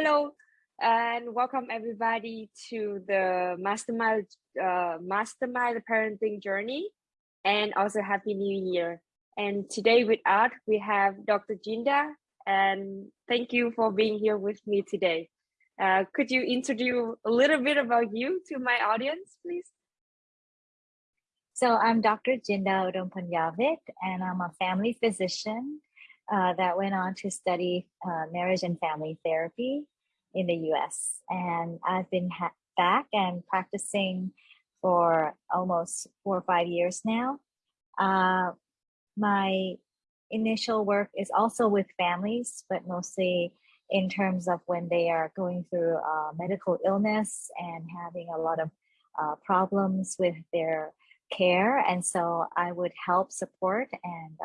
Hello, and welcome everybody to the Mastermind uh, Mastermind Parenting Journey, and also Happy New Year. And today with us, we have Dr. Jinda, and thank you for being here with me today. Uh, could you introduce a little bit about you to my audience, please? So I'm Dr. Jinda Udompunyavit, and I'm a family physician uh, that went on to study uh, marriage and family therapy in the US. And I've been back and practicing for almost four or five years now. Uh, my initial work is also with families, but mostly in terms of when they are going through uh, medical illness and having a lot of uh, problems with their care. And so I would help support and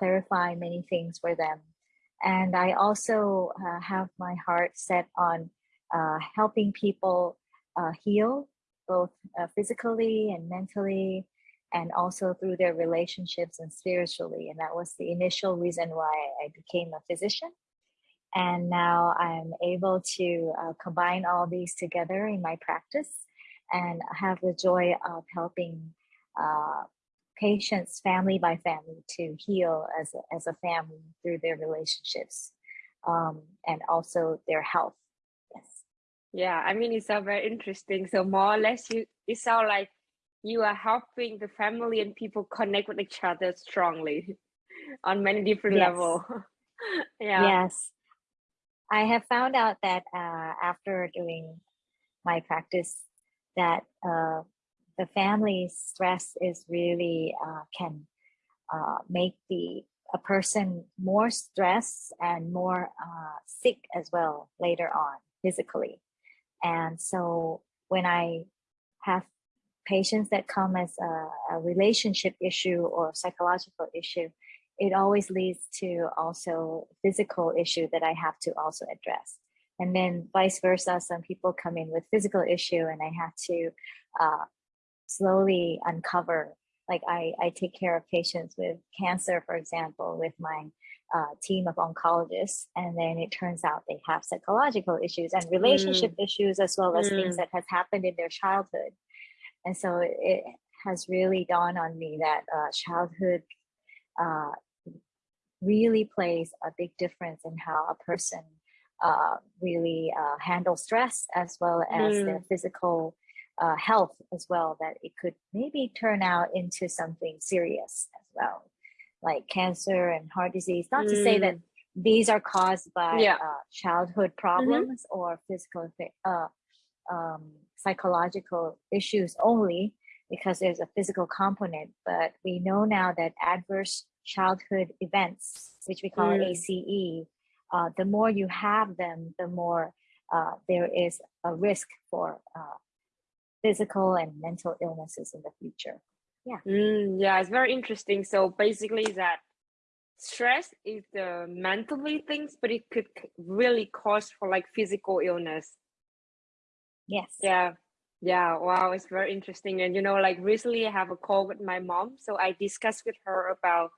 clarify many things for them. And I also uh, have my heart set on uh, helping people uh, heal both uh, physically and mentally and also through their relationships and spiritually. And that was the initial reason why I became a physician. And now I'm able to uh, combine all these together in my practice and have the joy of helping uh, patients family by family to heal as a, as a family through their relationships um, and also their health. Yes. Yeah, I mean, it's all very interesting. So more or less, you it sounds like you are helping the family and people connect with each other strongly on many different yes. levels. yeah. Yes. I have found out that uh, after doing my practice that uh, the family stress is really uh, can uh, make the a person more stressed and more uh, sick as well later on physically. And so when I have patients that come as a, a relationship issue or psychological issue, it always leads to also physical issue that I have to also address. And then vice versa, some people come in with physical issue and I have to uh, slowly uncover like I, I take care of patients with cancer, for example, with my uh, team of oncologists, and then it turns out they have psychological issues and relationship mm. issues as well as mm. things that has happened in their childhood. And so it has really dawned on me that uh, childhood uh, really plays a big difference in how a person uh, really uh, handles stress as well as mm. their physical uh, health as well, that it could maybe turn out into something serious as well, like cancer and heart disease. Not mm. to say that mm. these are caused by yeah. uh, childhood mm-hmm. problems mm -hmm. or physical, uh, um, psychological issues only, because there's a physical component. But we know now that adverse childhood events, which we call mm. ACE, uh, the more you have them, the more uh, there is a risk for uh, physical and mental illnesses in the future. Yeah. Mm, yeah, it's very interesting. So basically that stress is the mentally things, but it could really cause for like physical illness. Yes. Yeah. Yeah. Wow. It's very interesting. And you know, like recently I have a call with my mom. So I discussed with her about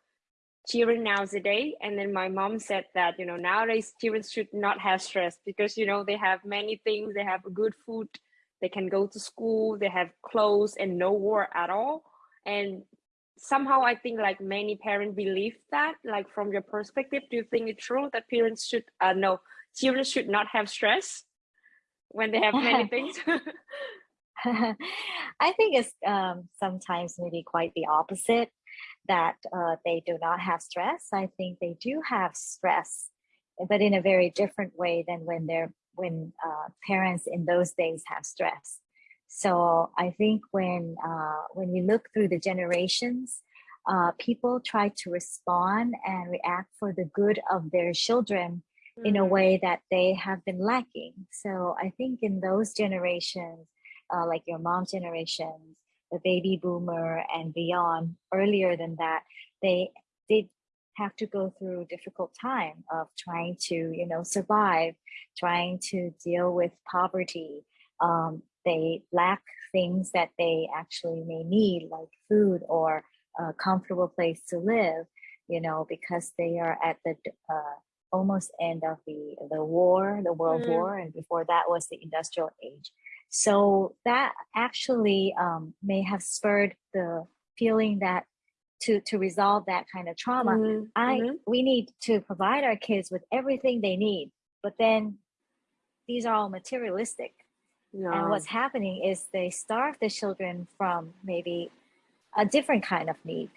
children nowadays. And then my mom said that, you know, nowadays children should not have stress because, you know, they have many things, they have good food, they can go to school they have clothes and no war at all. And somehow i think like many parents believe that like from your perspective do you think it's true that parents should uh no children should not have stress when they have many things? I think it's um, sometimes maybe quite the opposite that uh, they do not have stress. I think they do have stress but in a very different way than when they're when uh, parents in those days have stress. So I think when uh, when we look through the generations, uh, people try to respond and react for the good of their children mm. in a mm. way that they have been lacking. So I think in those generations, uh, like your mom's generation, the baby boomer and beyond, earlier than that, they did have to go through a difficult time of trying to you know survive trying to deal with poverty um, they lack things that they actually may need like food or a comfortable place to live you know because they are at the uh, almost end of the the war, the World mm. War, and before that was the Industrial Age. So that actually um, may have spurred the feeling that to to resolve that kind of trauma, mm-hmm. I mm-hmm. we need to provide our kids with everything they need. But then these are all materialistic. And what's happening is they starve the children from maybe a different kind of need,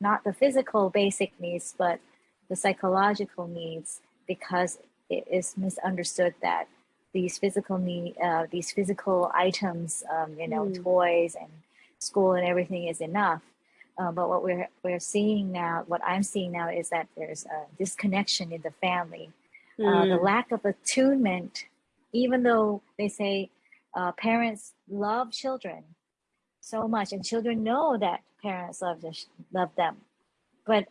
not the physical basic needs, but the psychological needs, because it is misunderstood that these physical need, uh, these physical items, um, you know, mm. toys and school and everything is enough. Uh, but what we're we're seeing now, what I'm seeing now, is that there's a disconnection in the family, mm. uh, the hmm. lack of attunement. Even though they say uh, parents love children so much, and children know that parents love love them, but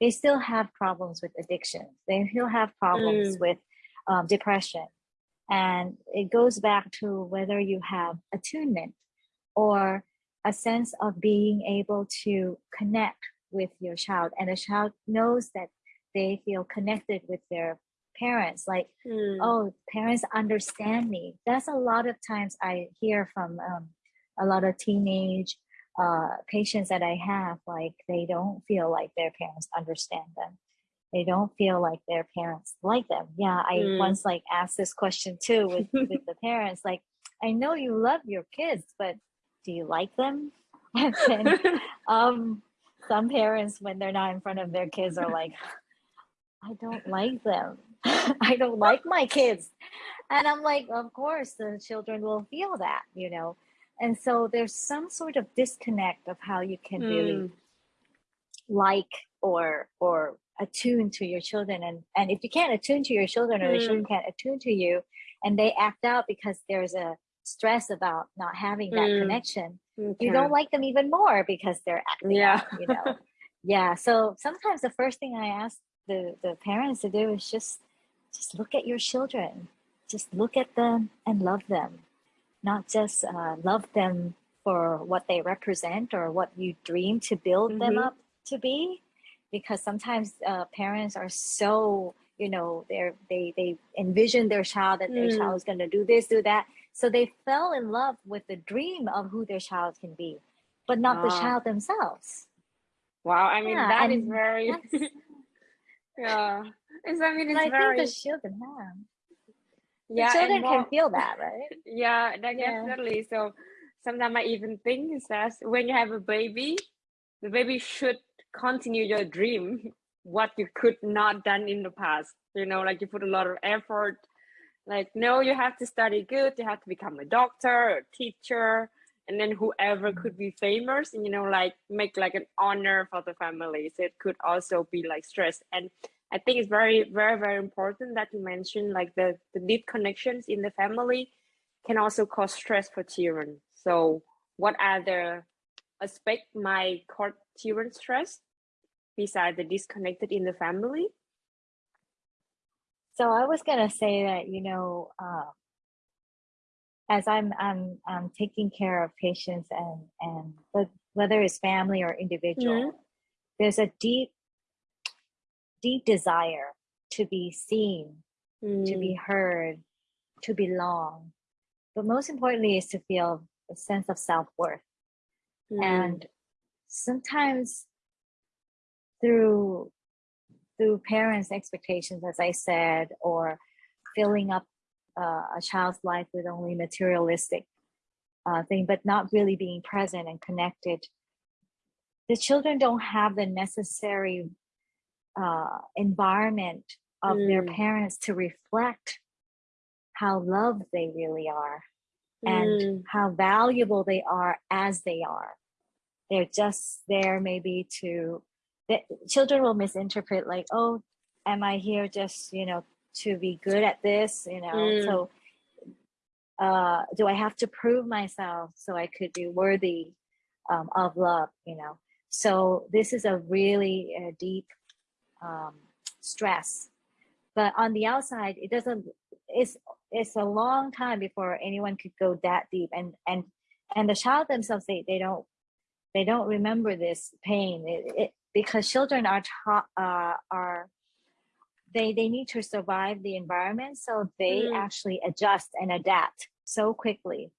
they still have problems with addiction. They still have problems mm. with um, depression, and it goes back to whether you have attunement or a sense of being able to connect with your child and a child knows that they feel connected with their parents like mm. oh parents understand me that's a lot of times i hear from um, a lot of teenage uh, patients that i have like they don't feel like their parents understand them they don't feel like their parents like them yeah i mm. once like asked this question too with, with the parents like i know you love your kids but do you like them? And then um, some parents, when they're not in front of their kids, are like, I don't like them. I don't like my kids. And I'm like, of course, the children will feel that, you know. And so there's some sort of disconnect of how you can mm. really hmm. like or or attune to your children. And and if you can't attune to your children or mm. the children can't attune to you and they act out because there's a stress about not having that mm. connection, okay. you don't like them even more because they're acting yeah. Out, you know. yeah. So sometimes the first thing I ask the, the parents to do is just just look at your children. Just look at them and love them. Not just uh, love them for what they represent or what you dream to build mm -hmm. them mm-hmm. up to be. Because sometimes uh, parents are so you know they're they they envision their child that their mm. child is going to do this do that so they fell in love with the dream of who their child can be, but not the child themselves. Wow, I mean yeah, that is very yeah. It's, I mean it's I very think the children have. Yeah, the children can feel that, right? Yeah, that yeah. definitely. So sometimes I even think is that when you have a baby, the baby should continue your dream, what you could not done in the past. You know, like you put a lot of effort like, no, you have to study good, you have to become a doctor or a teacher, and then whoever could be famous, and you know, like make like an honor for the family. So it could also be like stress. And I think it's very, very, very important that you mentioned like the, the deep connections in the family can also cause stress for children. So what other aspect my cause children stress besides the disconnected in the family? So I was gonna say that you know, uh, as I'm I'm I'm taking care of patients and and whether it's family or individual, mm -hmm. there's a deep deep desire to be seen, mm. to be mm. heard, to belong, but most importantly is to feel a sense of self worth, mm. and sometimes through through parents' expectations, as I said, or filling up uh, a child's life with only materialistic uh, thing, but not really being present and connected. The children don't have the necessary uh, environment of mm. their parents to reflect how loved they really are mm. and how valuable they are as they are. They're just there maybe to the children will misinterpret like, oh, am I here just, you know, to be good at this, you know? Mm. So uh, do I have to prove myself so I could be worthy um, of love, you know? So this is a really uh, deep um, stress. But on the outside, it doesn't, it's, it's a long time before anyone could go that deep. And, and, and the child themselves, they, they don't, they don't remember this pain. It, it, because children are taught uh, are they they need to survive the environment so they mm. actually adjust and adapt so quickly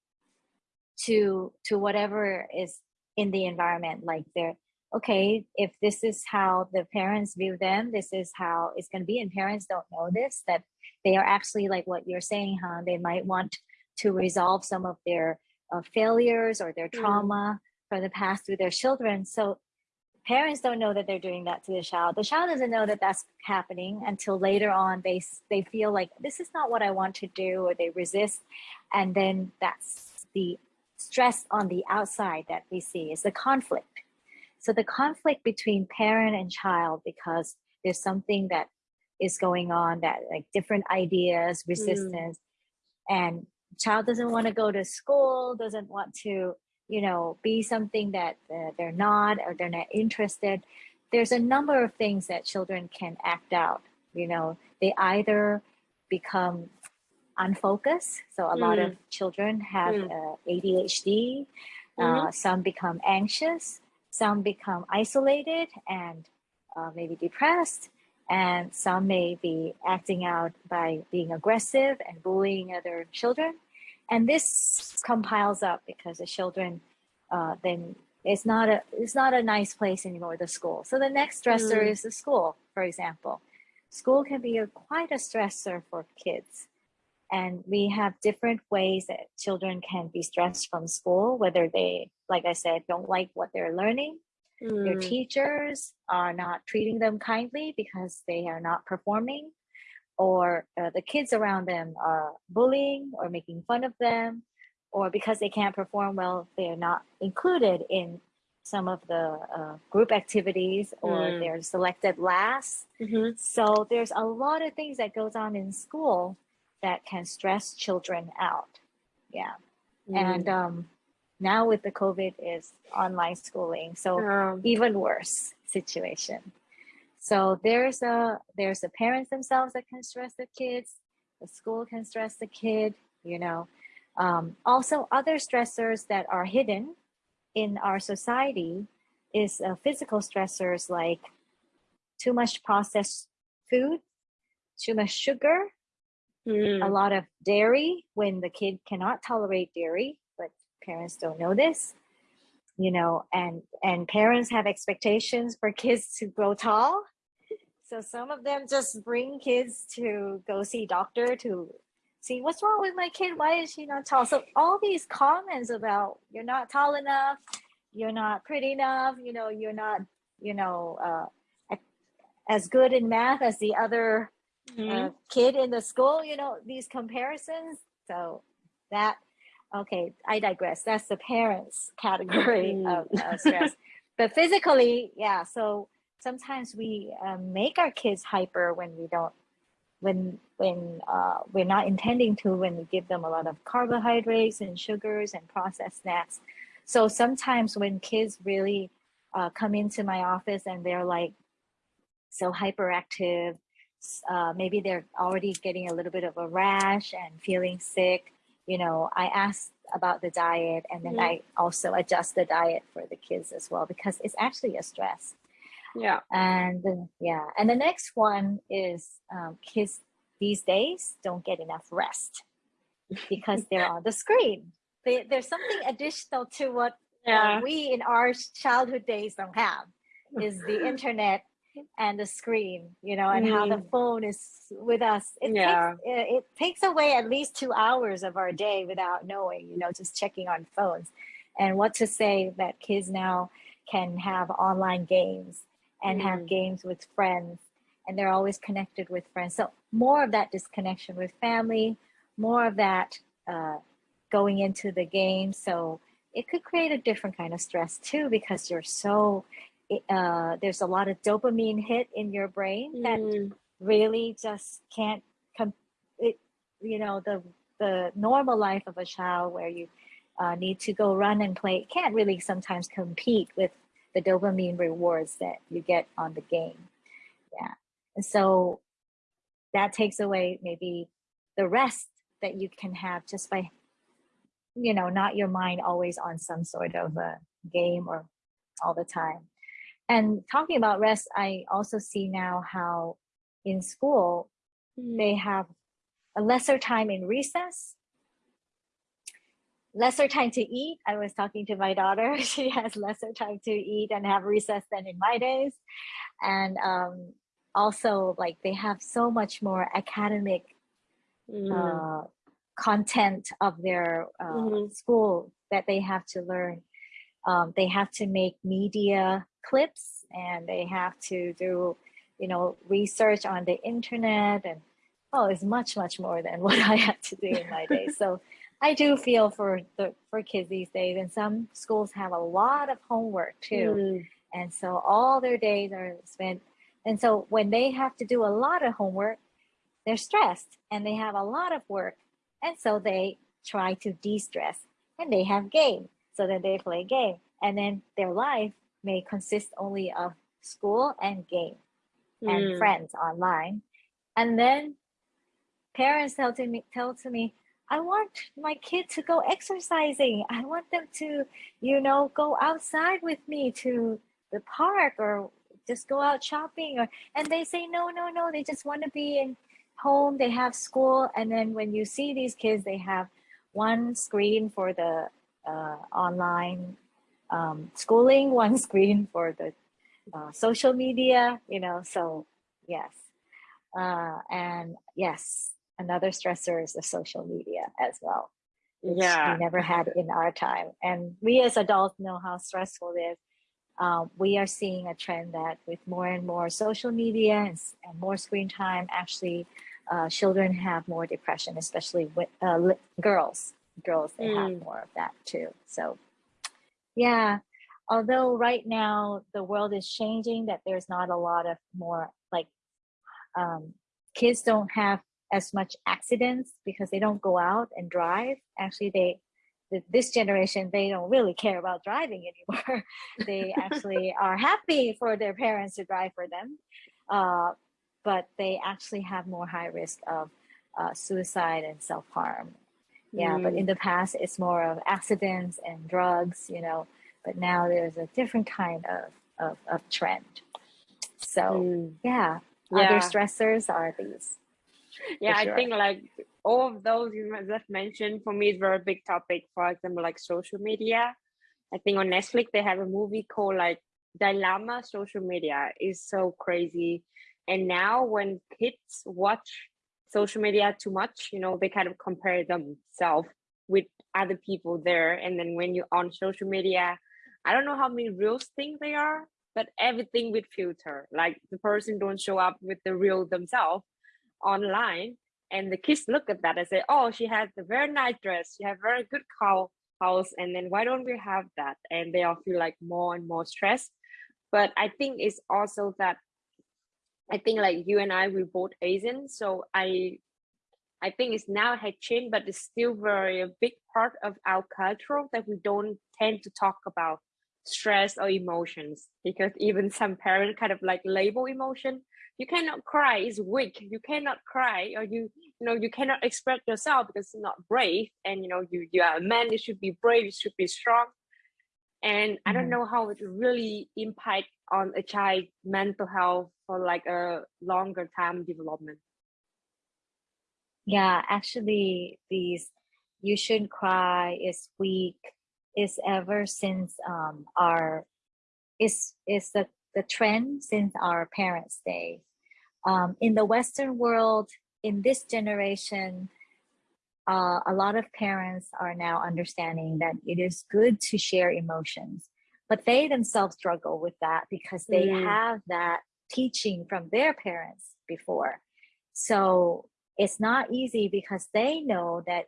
to to whatever is in the environment like they're okay if this is how the parents view them this is how it's going to be and parents don't know this that they are actually like what you're saying huh they might want to resolve some of their uh, failures or their mm. trauma mm. from the past through their children so parents don't know that they're doing that to the child the child doesn't know that that's happening until later on they they feel like this is not what i want to do or they resist and then that's the stress on the outside that we see is the conflict so the conflict between parent and child because there's something that is going on that like different ideas mm. resistance mm. and child doesn't want to go to school doesn't want to you know, be something that uh, they're not or they're not interested. There's a number of things that children can act out. You know, they either become unfocused. So a mm. lot of mm. children have mm. uh, ADHD. Uh, mm-hmm. some become anxious. Some become isolated and uh, maybe depressed. And some may be acting out by being aggressive and bullying other children and this compiles up because the children uh, then it's not a it's not a nice place anymore the school. So the next stressor mm. is the school for example. School can be a, quite a stressor for kids. And we have different ways that children can be stressed from school whether they like i said don't like what they're learning. Mm. their teachers are not treating them kindly because they are not performing or uh, the kids around them are bullying or making fun of them, or because they can't perform well, they're not included in some of the uh, group activities or mm. they're selected last. Mm-hmm. So there's a lot of things that goes on in school that can stress children out. Yeah. Mm. And um, now with the COVID is online schooling. So um, even worse situation. So there's a there's the parents themselves that can stress the kids, the school can stress the kid, you know. Um, also, other stressors that are hidden in our society is uh, physical stressors like too much processed food, too much sugar, mm. a lot of dairy when the kid cannot tolerate dairy, but parents don't know this you know and and parents have expectations for kids to grow tall so some of them just bring kids to go see doctor to see what's wrong with my kid. Why is she not tall? So all these comments about you're not tall enough, you're not pretty enough, you know, you're not, you know, uh, as good in math as the other mm-hmm. uh, kid in the school, you know, these comparisons. So that, okay, I digress. That's the parents category mm. of uh, stress. but physically, yeah. So sometimes we um, make our kids hyper when we don't when when uh, we're not intending to when we give them a lot of carbohydrates and sugars and processed snacks so sometimes when kids really uh, come into my office and they're like so hyperactive uh, maybe they're already getting a little bit of a rash and feeling sick you know i ask about the diet and then mm -hmm. i also adjust the diet for the kids as well because it's actually a stress yeah. And yeah. And the next one is um, kids these days don't get enough rest because they're on the screen. They, there's something additional to what uh, yeah. uh, we in our childhood days don't have is the internet and the screen, you know, and mm. how the mm. phone is with us. It, yeah. takes, it, it takes away at least two hours of our day without knowing, you know, just checking on phones. And what to say that kids now can have online games and mm. have games with friends and they're always connected with friends. So more of that disconnection with family, more of that uh, going into the game. So it could create a different kind of stress too, because you're so, uh, there's a lot of dopamine hit in your brain that mm. really just can't, come. it, you know, the, the normal life of a child where you uh, need to go run and play can't really sometimes compete with the dopamine rewards that you get on the game. Yeah. And so that takes away maybe the rest that you can have just by, you know, not your mind always on some sort of a game or all the time. And talking about rest, I also see now how in school, mm. they have a lesser time in recess, lesser time to eat. I was talking to my daughter. She has lesser time to eat and have recess than in my days. And um, also like they have so much more academic mm. uh, content of their uh, mm-hmm. school that they have to learn. Um, they have to make media clips and they have to do, you know, research on the internet and oh, it's much, much more than what I had to do in my day. So I do feel for the for kids these days, and some schools have a lot of homework too, mm. and so all their days are spent. And so when they have to do a lot of homework, they're stressed and they have a lot of work, and so they try to de-stress and they have game. So then they play game, and then their life may consist only of school and game mm. and friends online, and then parents tell to me tell to me I want my kid to go exercising. I want them to, you know, go outside with me to the park or just go out shopping or and they say no no no they just want to be in home they have school and then when you see these kids they have one screen for the uh, online um, schooling one screen for the uh, social media you know so yes uh, and yes another stressor is the social media as well. yeah. We never had in our time. And we as adults know how stressful it is. Um, we are seeing a trend that with more and more social media and, and more screen time, actually uh, children have more depression, especially with uh, girls. Girls, they mm. have more of that too. So yeah, although right now the world is changing, that there's not a lot of more like um, kids don't have as much accidents because they don't go out and drive. Actually, they this generation they don't really care about driving anymore. they actually are happy for their parents to drive for them, uh, but they actually have more high risk of uh, suicide and self harm. Yeah, mm. but in mm. the past it's more of accidents and drugs, you know. But now there's a different kind of of, of trend. So mm. yeah, yeah, other stressors are these yeah sure. i think like all of those you just mentioned for me is very big topic for example like social media i think on netflix they have a movie called like dilemma social media is so crazy and now when kids watch social media too much you know they kind of compare themselves with other people there and then when you're on social media i don't know how many real things they are but everything with filter. Like the person don't show up with the real themselves online and the kids look at that and say oh she has a very nice dress. She has very good cow house and then why don't we have that? And they all feel like more and more stressed. But i think it's also that i think like you and i we both asian so i i think it's now had changed but it's still very a big part of our culture that we don't tend to talk about stress or emotions because even some parents kind of like label emotion. You cannot cry is weak. You cannot cry or you you know you cannot express yourself because it's not brave and you know you you are a man you should be brave you should be strong. And i don't mm-hmm. know how it really impact on a child mental health for like a longer time development. Yeah actually these you shouldn't cry is weak is ever since um our is is the the trend since our parents' day um, in the Western world, in this generation, uh, a lot of parents are now understanding that it is good to share emotions, but they themselves struggle with that because they mm. have that teaching from their parents before. So it's not easy because they know that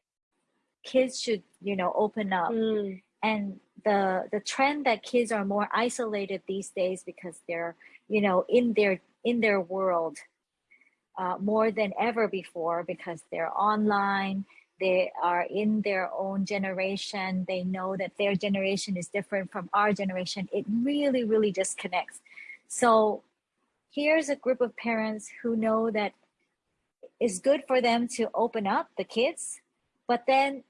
kids should, you know, open up. Mm. And the the trend that kids are more isolated these days because they're, you know, in their in their world uh, more than ever before because they're online, they are in their own generation, they know that their generation is different from our generation. It really, really disconnects. So here's a group of parents who know that it's good for them to open up the kids, but then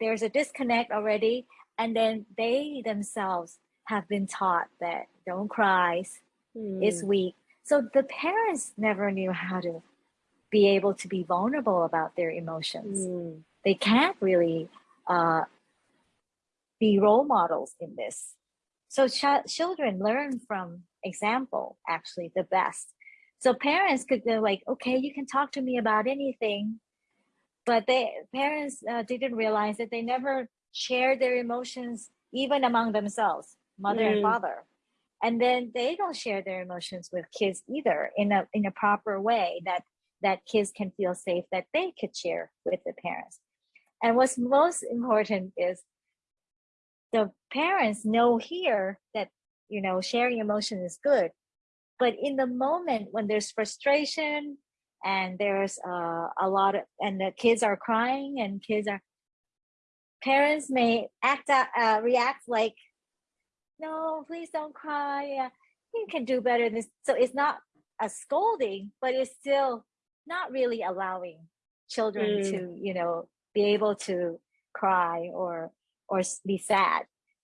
there's a disconnect already, and then they themselves have been taught that don't cry, mm. it's weak, So the parents never knew how to be able to be vulnerable about their emotions. Mm. They can't really uh, be role models in this. So ch children learn from example, actually the best. So parents could go like, okay, you can talk to me about anything, but they parents uh, didn't realize that they never shared their emotions even among themselves, mother mm. and father. And then they don't share their emotions with kids either in a in a proper way that that kids can feel safe that they could share with the parents. And what's most important is the parents know here that you know sharing emotion is good but in the moment when there's frustration and there's uh, a lot of and the kids are crying and kids are parents may act out, uh, react like no please don't cry. You can do better than this so it's not a scolding but it's still not really allowing children mm. to you know be able to cry or or be sad.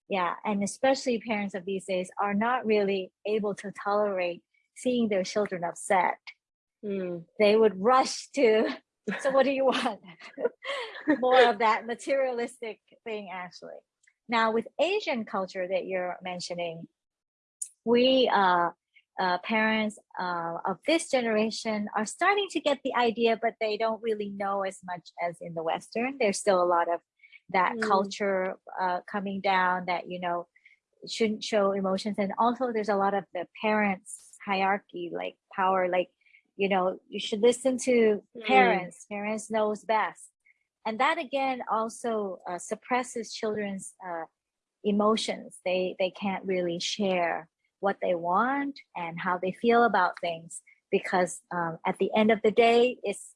Yeah and especially parents of these days are not really able to tolerate seeing their children upset mm. they would rush to so what do you want more of that materialistic thing actually now with asian culture that you're mentioning we uh, uh, parents uh, of this generation are starting to get the idea but they don't really know as much as in the western there's still a lot of that mm. culture uh, coming down that you know shouldn't show emotions and also there's a lot of the parents hierarchy like power like you know you should listen to mm. parents parents knows best and that again also uh, suppresses children's uh, emotions they they can't really share what they want and how they feel about things because um, at the end of the day it's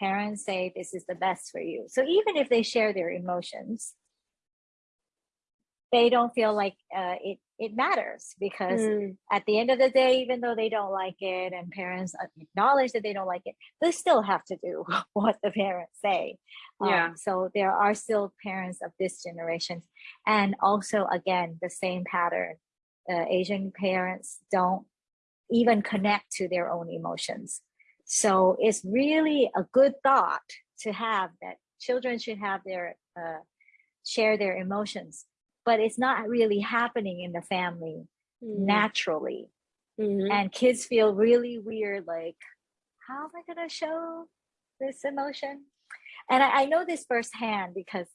parents say this is the best for you. So even if they share their emotions, they don't feel like uh, it it matters because mm. at the end of the day, even though they don't like it and parents acknowledge that they don't like it, they still have to do what the parents say. Yeah. Um, so there are still parents of this generation, and also again the same pattern. Uh, Asian parents don't even connect to their own emotions. So it's really a good thought to have that children should have their uh, share their emotions, but it's not really happening in the family mm. naturally. Mm -hmm. And kids feel really weird, like, how am I gonna show this emotion? And I, I know this firsthand because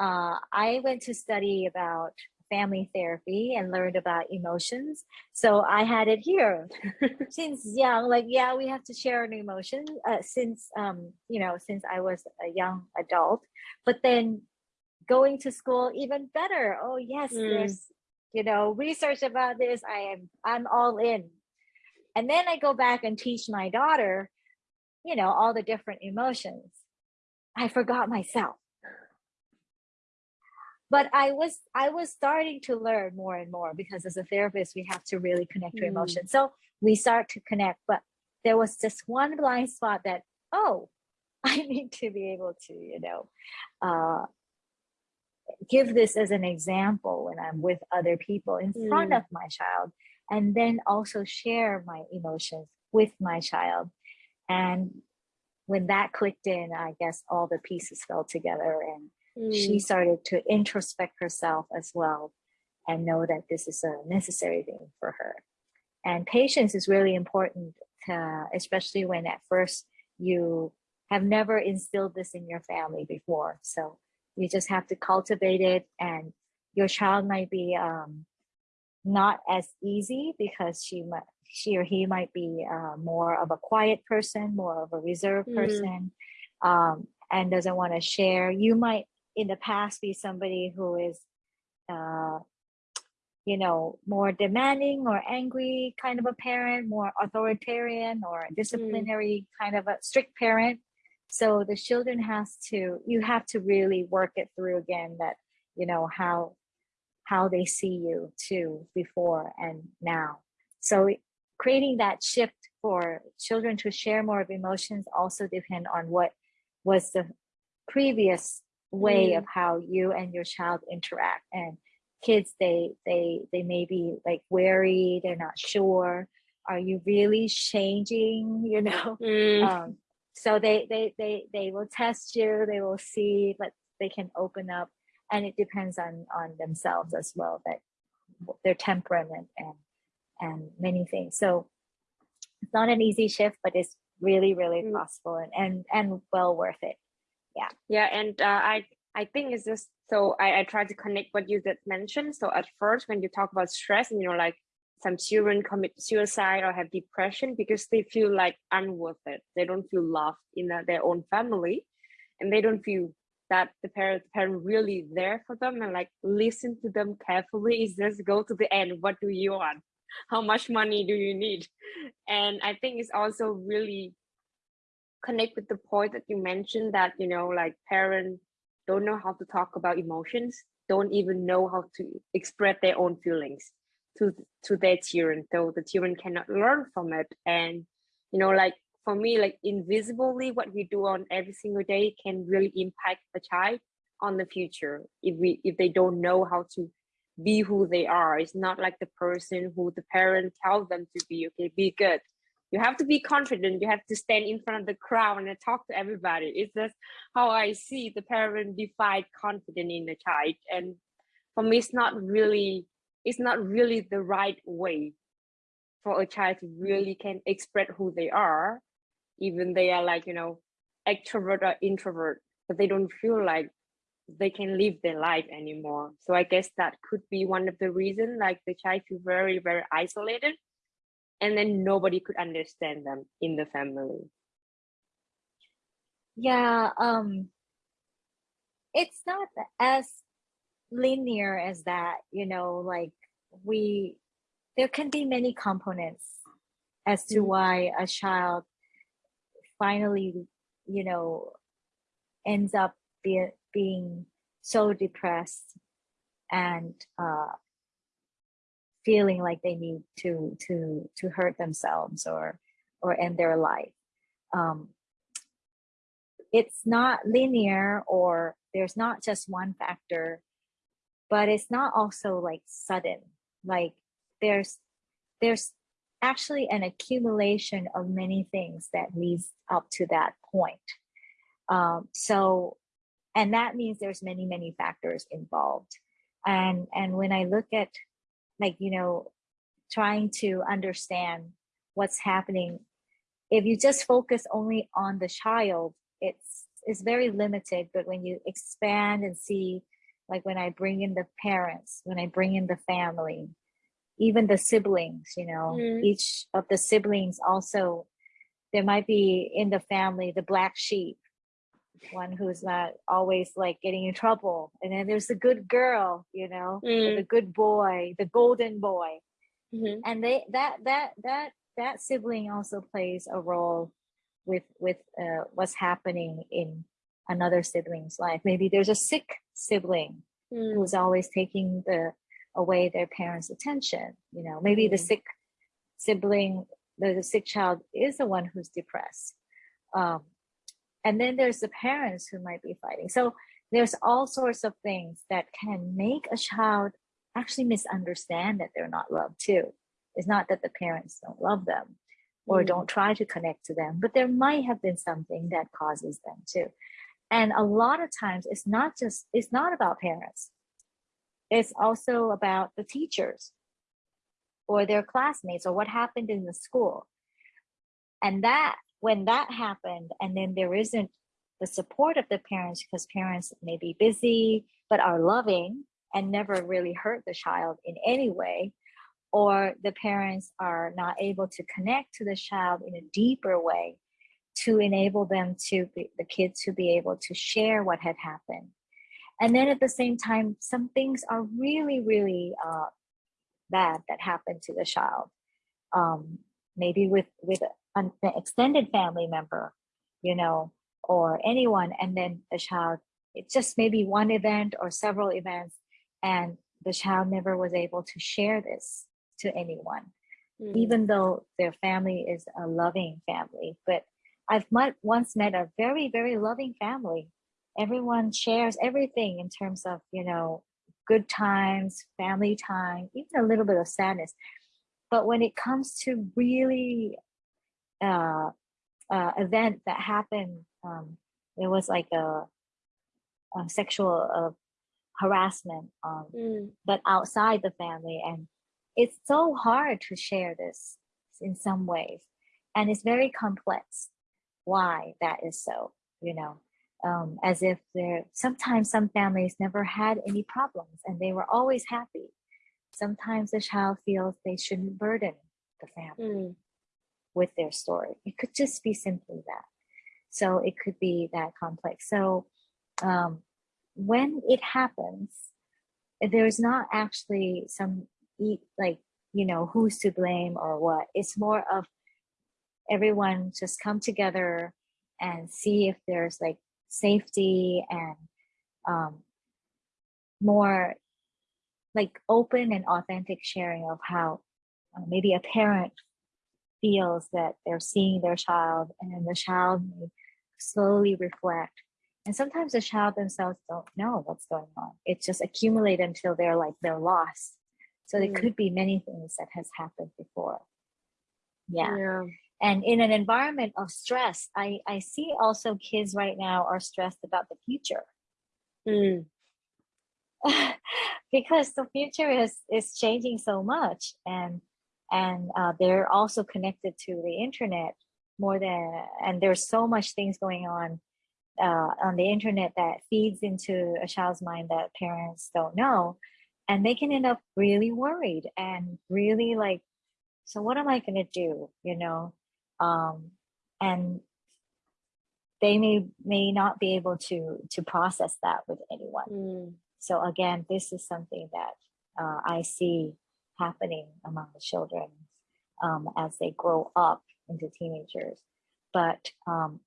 uh, I went to study about family therapy and learned about emotions. So I had it here since young, like, yeah, we have to share an emotion uh, since, um, you know, since I was a young adult, but then going to school even better. Oh yes, mm. there's, you know, research about this. I am, I'm all in. And then I go back and teach my daughter, you know, all the different emotions. I forgot myself but i was i was starting to learn more and more because as a therapist we have to really connect to mm. emotions so we start to connect but there was just one blind spot that oh i need to be able to you know uh, give this as an example when i'm with other people in mm. front of my child and then also share my emotions with my child and when that clicked in i guess all the pieces fell together and she mm. started to introspect herself as well and know that this is a necessary thing for her. And patience is really important, to, especially when at first you have never instilled this in your family before. So you just have to cultivate it and your child might be um, not as easy because she might, she or he might be uh, more of a quiet person, more of a reserved mm. person, um, and doesn't want to share. You might in the past be somebody who is uh, you know more demanding or angry kind of a parent more authoritarian or mm. disciplinary mm. kind of a strict parent so the children has to you have to really work it through again that you know how how they see you too before and now so creating that shift for children to share more of emotions also depend on what was the previous way mm. of how you and your child interact and kids they they they may be like wary they're not sure are you really changing you know mm. um, so they they they they will test you they will see but they can open up and it depends on on themselves as well that their temperament and and many things. So it's not an easy shift but it's really really mm. possible and, and and well worth it. Yeah. Yeah and uh, i i think it's just so I, I try to connect what you just mentioned. So at first when you talk about stress and you know like some children commit suicide or have depression because they feel like unworth it. They don't feel loved in uh, their own family and they don't feel that the parent the parent really there for them and like listen to them carefully. Is just go to the end. What do you want? How much money do you need? And i think it's also really connect with the point that you mentioned that you know like parents don't know how to talk about emotions don't even know how to express their own feelings to to their children so the children cannot learn from it. And you know like for me like invisibly what we do on every single day can really impact the child on the future if we if they don't know how to be who they are. It's not like the person who the parent tells them to be okay be good. You have to be confident. You have to stand in front of the crowd and talk to everybody. It's just how i see the parent define confidence in the child. And for me it's not really it's not really the right way for a child to really can express who they are even they are like you know extrovert or introvert but they don't feel like they can live their life anymore. So i guess that could be one of the reasons like the child feel very very isolated and then nobody could understand them in the family. Yeah um it's not as linear as that you know like we there can be many components as to mm-hmm. why a child finally you know ends up be, being so depressed and uh, feeling like they need to to to hurt themselves or or end their life um, it's not linear or there's not just one factor but it's not also like sudden. Like there's there's actually an accumulation of many things that leads up to that point. Um, so and that means there's many many factors involved. And and when i look at like you know trying to understand what's happening if you just focus only on the child it's it's very limited. But when you expand and see like when i bring in the parents when i bring in the family even the siblings you know mm. each of the siblings also there might be in the family the black sheep one who's not always like getting in trouble and then there's the good girl you know mm. the good boy the golden boy mm-hmm. and they that that that that sibling also plays a role with with uh, what's happening in another sibling's life maybe there's a sick sibling mm. who's always taking the away their parents attention you know maybe mm. the sick sibling the, the sick child is the one who's depressed um, and then there's the parents who might be fighting so there's all sorts of things that can make a child actually misunderstand that they're not loved too it's not that the parents don't love them or mm. don't try to connect to them but there might have been something that causes them to and a lot of times it's not just it's not about parents. It's also about the teachers or their classmates or what happened in the school. And that when that happened and then there isn't the support of the parents because parents may be busy but are loving and never really hurt the child in any way or the parents are not able to connect to the child in a deeper way to enable them to be, the kids to be able to share what had happened and then at the same time some things are really really uh, bad that happened to the child um, maybe with with an extended family member, you know, or anyone, and then the child, it's just maybe one event or several events, and the child never was able to share this to anyone, mm. even though their family is a loving family. But I've met, once met a very, very loving family. Everyone shares everything in terms of, you know, good times, family time, even a little bit of sadness. but when it comes to really uh, uh, event that happened, um, it was like a, a sexual uh, harassment, um, mm. but outside the family. And it's so hard to share this in some ways. And it's very complex why that is so, you know, um, as if there, sometimes some families never had any problems and they were always happy. Sometimes the child feels they shouldn't burden the family mm. with their story. It could just be simply that. So it could be that complex. So um, when it happens, there's not actually some like you know who's to blame or what. It's more of everyone just come together and see if there's like safety and um, more like open and authentic sharing of how uh, maybe a parent feels that they're seeing their child and the child may slowly reflect. And sometimes the child themselves don't know what's going on. It just accumulates until they're like they're lost. So mm. there could be many things that has happened before. Yeah. yeah and in an environment of stress i i see also kids right now are stressed about the future. Mm. because the future is is changing so much and and uh, they're also connected to the internet more than and there's so much things going on uh, on the internet that feeds into a child's mind that parents don't know. And they can end up really worried and really like so what am i going to do? You know um, and they may may not be able to to process that with anyone mm. so again this is something that uh, i see happening among the children um, as they grow up into teenagers but um,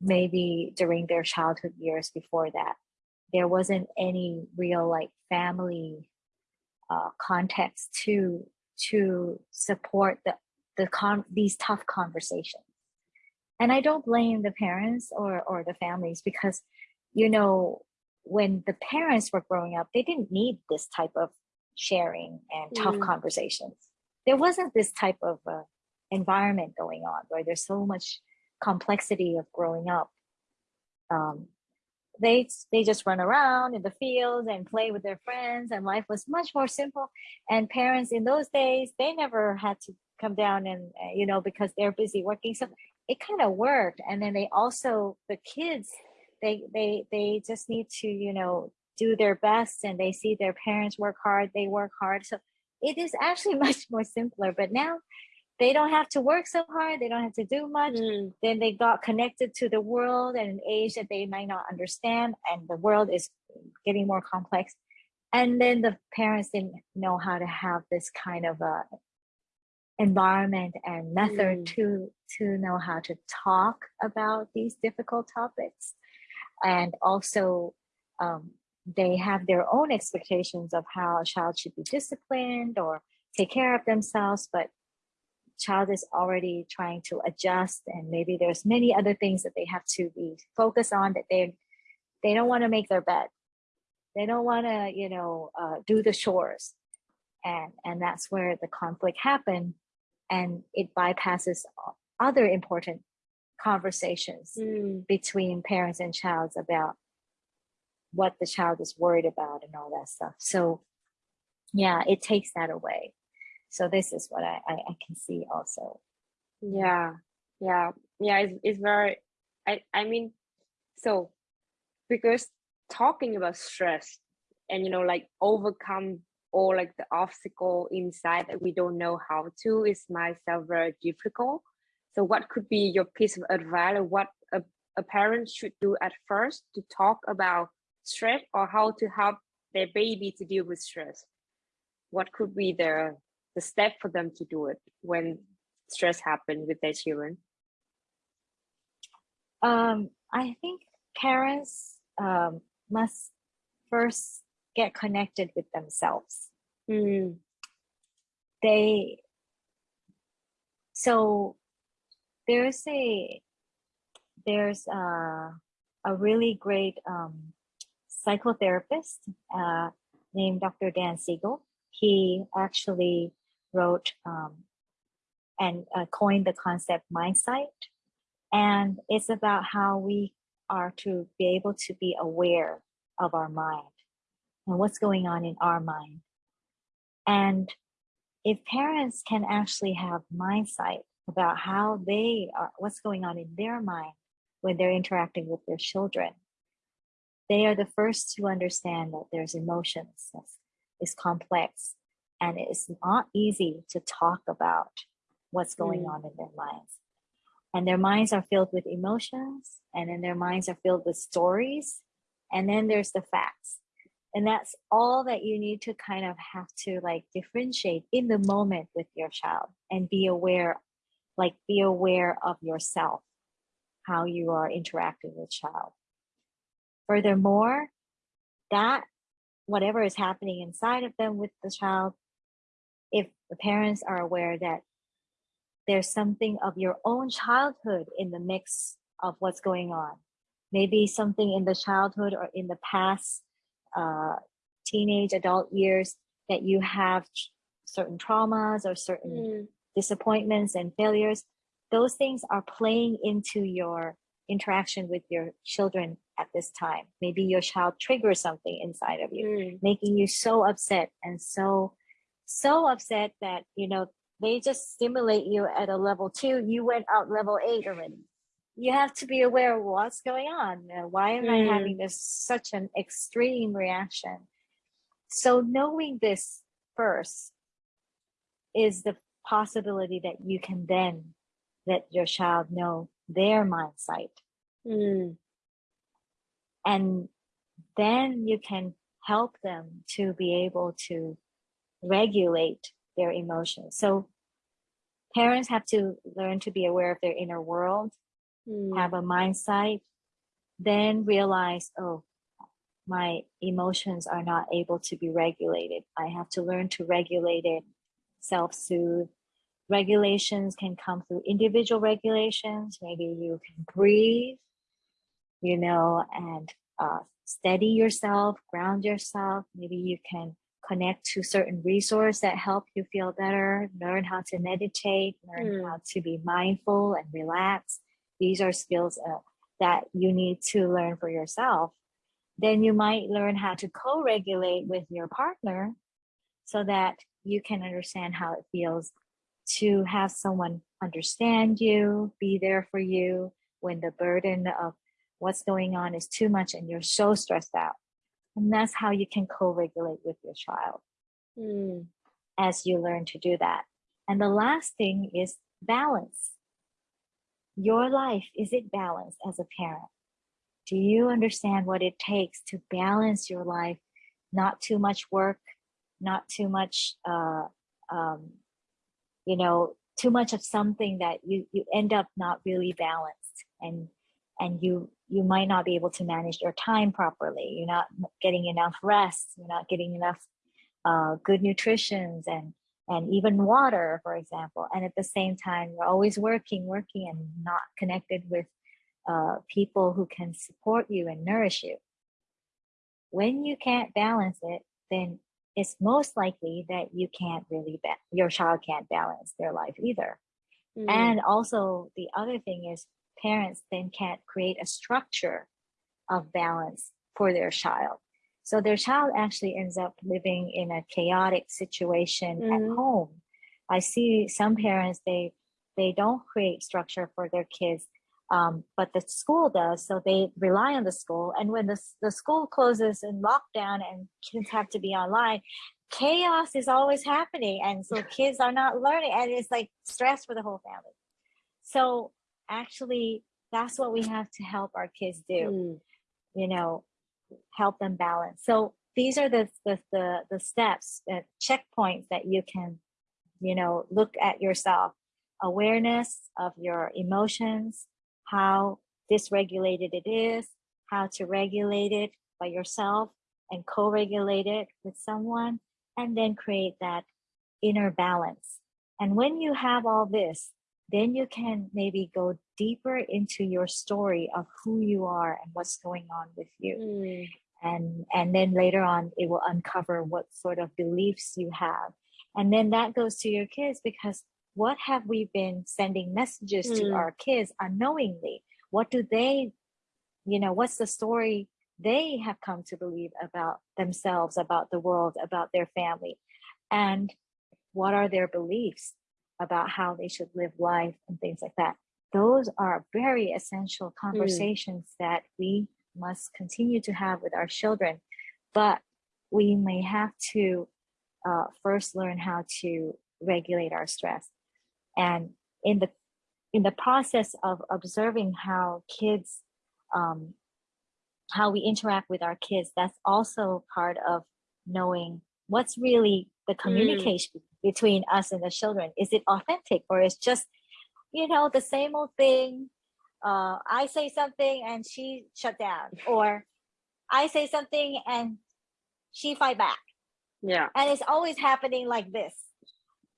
maybe during their childhood years before that there wasn't any real like family uh, context to to support the the con these tough conversations. And i don't blame the parents or or the families because you know when the parents were growing up they didn't need this type of sharing and tough mm. conversations. There wasn't this type of uh, environment going on where there's so much complexity of growing up. Um, they they just run around in the fields and play with their friends and life was much more simple. And parents in those days they never had to come down and uh, you know because they're busy working. So it kind of worked. And then they also the kids they they they just need to you know do their best and they see their parents work hard they work hard. So it is actually much more simpler. But now they don't have to work so hard they don't have to do much. Mm. then they got connected to the world at an age that they might not understand and the world is getting more complex. And then the parents didn't know how to have this kind of a environment and method mm. to to know how to talk about these difficult topics. And also um, they have their own expectations of how a child should be disciplined or take care of themselves but child is already trying to adjust and maybe there's many other things that they have to be focused on that they they don't want to make their bed. They don't want to you know uh, do the chores. And and that's where the conflict happened and it bypasses other important conversations mm. between parents and child about what the child is worried about and all that stuff. So yeah it takes that away. So this is what i i, I can see also. Yeah yeah yeah it's, it's very i i mean so because talking about stress and you know like overcome or like the obstacle inside that we don't know how to is myself very difficult. So what could be your piece of advice or what a, a parent should do at first to talk about stress or how to help their baby to deal with stress? What could be the, the step for them to do it when stress happens with their children? Um, I think parents um, must first get connected with themselves. Mm. They so there's a there's a, a really great um, psychotherapist uh, named Dr. Dan Siegel. He actually wrote um, and uh, coined the concept mind mindsight. And it's about how we are to be able to be aware of our mind and what's going on in our mind. And if parents can actually have mind sight about how they are, what's going on in their mind when they're interacting with their children, they are the first to understand that there's emotions, is complex, and it's not easy to talk about what's going mm. on in their minds. And their minds are filled with emotions, and then their minds are filled with stories, and then there's the facts. And that's all that you need to kind of have to like differentiate in the moment with your child and be aware, like be aware of yourself, how you are interacting with child. Furthermore, that whatever is happening inside of them with the child, if the parents are aware that there's something of your own childhood in the mix of what's going on, maybe something in the childhood or in the past uh, teenage adult years that you have certain traumas or certain mm. disappointments and failures, those things are playing into your interaction with your children at this time. Maybe your child triggers something inside of you, mm. making you so upset and so, so upset that, you know, they just stimulate you at a level two. You went out level eight already. You have to be aware of what's going on. Why am mm. I having this such an extreme reaction? So knowing this first is the possibility that you can then let your child know their mindset. Mm. And then you can help them to be able to regulate their emotions. So parents have to learn to be aware of their inner world, mm. have a mindset, then realize, oh, my emotions are not able to be regulated. I have to learn to regulate it, self-soothe. Regulations can come through individual regulations. Maybe you can breathe, you know, and uh, steady yourself, ground yourself. Maybe you can connect to certain resources that help you feel better, learn how to meditate, learn mm. how to be mindful and relax. These are skills uh, that you need to learn for yourself. Then you might learn how to co-regulate with your partner so that you can understand how it feels to have someone understand you, be there for you when the burden of what's going on is too much and you're so stressed out. And that's how you can co-regulate with your child mm. as you learn to do that. And the last thing is balance. Your life, is it balanced as a parent? Do you understand what it takes to balance your life? Not too much work, not too much, uh, um, you know, too much of something that you, you end up not really balanced and and you you might not be able to manage your time properly. You're not getting enough rest. You're not getting enough uh, good nutrition and and even water, for example. And at the same time, you're always working, working, and not connected with uh, people who can support you and nourish you. When you can't balance it, then it's most likely that you can't really, your child can't balance their life either. Mm. And also the other thing is parents then can't create a structure of balance for their child. So their child actually ends up living in a chaotic situation mm -hmm. at mm-hmm. home. I see some parents, they, they don't create structure for their kids, um, but the school does. So they rely on the school. And when the, the school closes in lockdown and kids have to be online, chaos is always happening. And so kids are not learning and it's like stress for the whole family. So actually that's what we have to help our kids do mm. you know help them balance. So these are the the the, the steps the checkpoints that you can you know look at yourself. Awareness of your emotions how dysregulated it is how to regulate it by yourself and co-regulate it with someone and then create that inner balance. And when you have all this then you can maybe go deeper into your story of who you are and what's going on with you. Mm. And, and then later on, it will uncover what sort of beliefs you have and then that goes to your kids because what have we been sending messages mm. to our kids unknowingly what do they you know what's the story they have come to believe about themselves about the world about their family and what are their beliefs about how they should live life and things like that those are very essential hmm. conversations mm. that we must continue to have with our children but we may have to uh, first learn how to regulate our stress and in the in the process of observing how kids um, how we interact with our kids that's also part of knowing what's really the mm. communication mm. between us and the children is it authentic or is just you know the same old thing uh, i say something and she shut down or i say something and she fight back yeah and it's always happening like this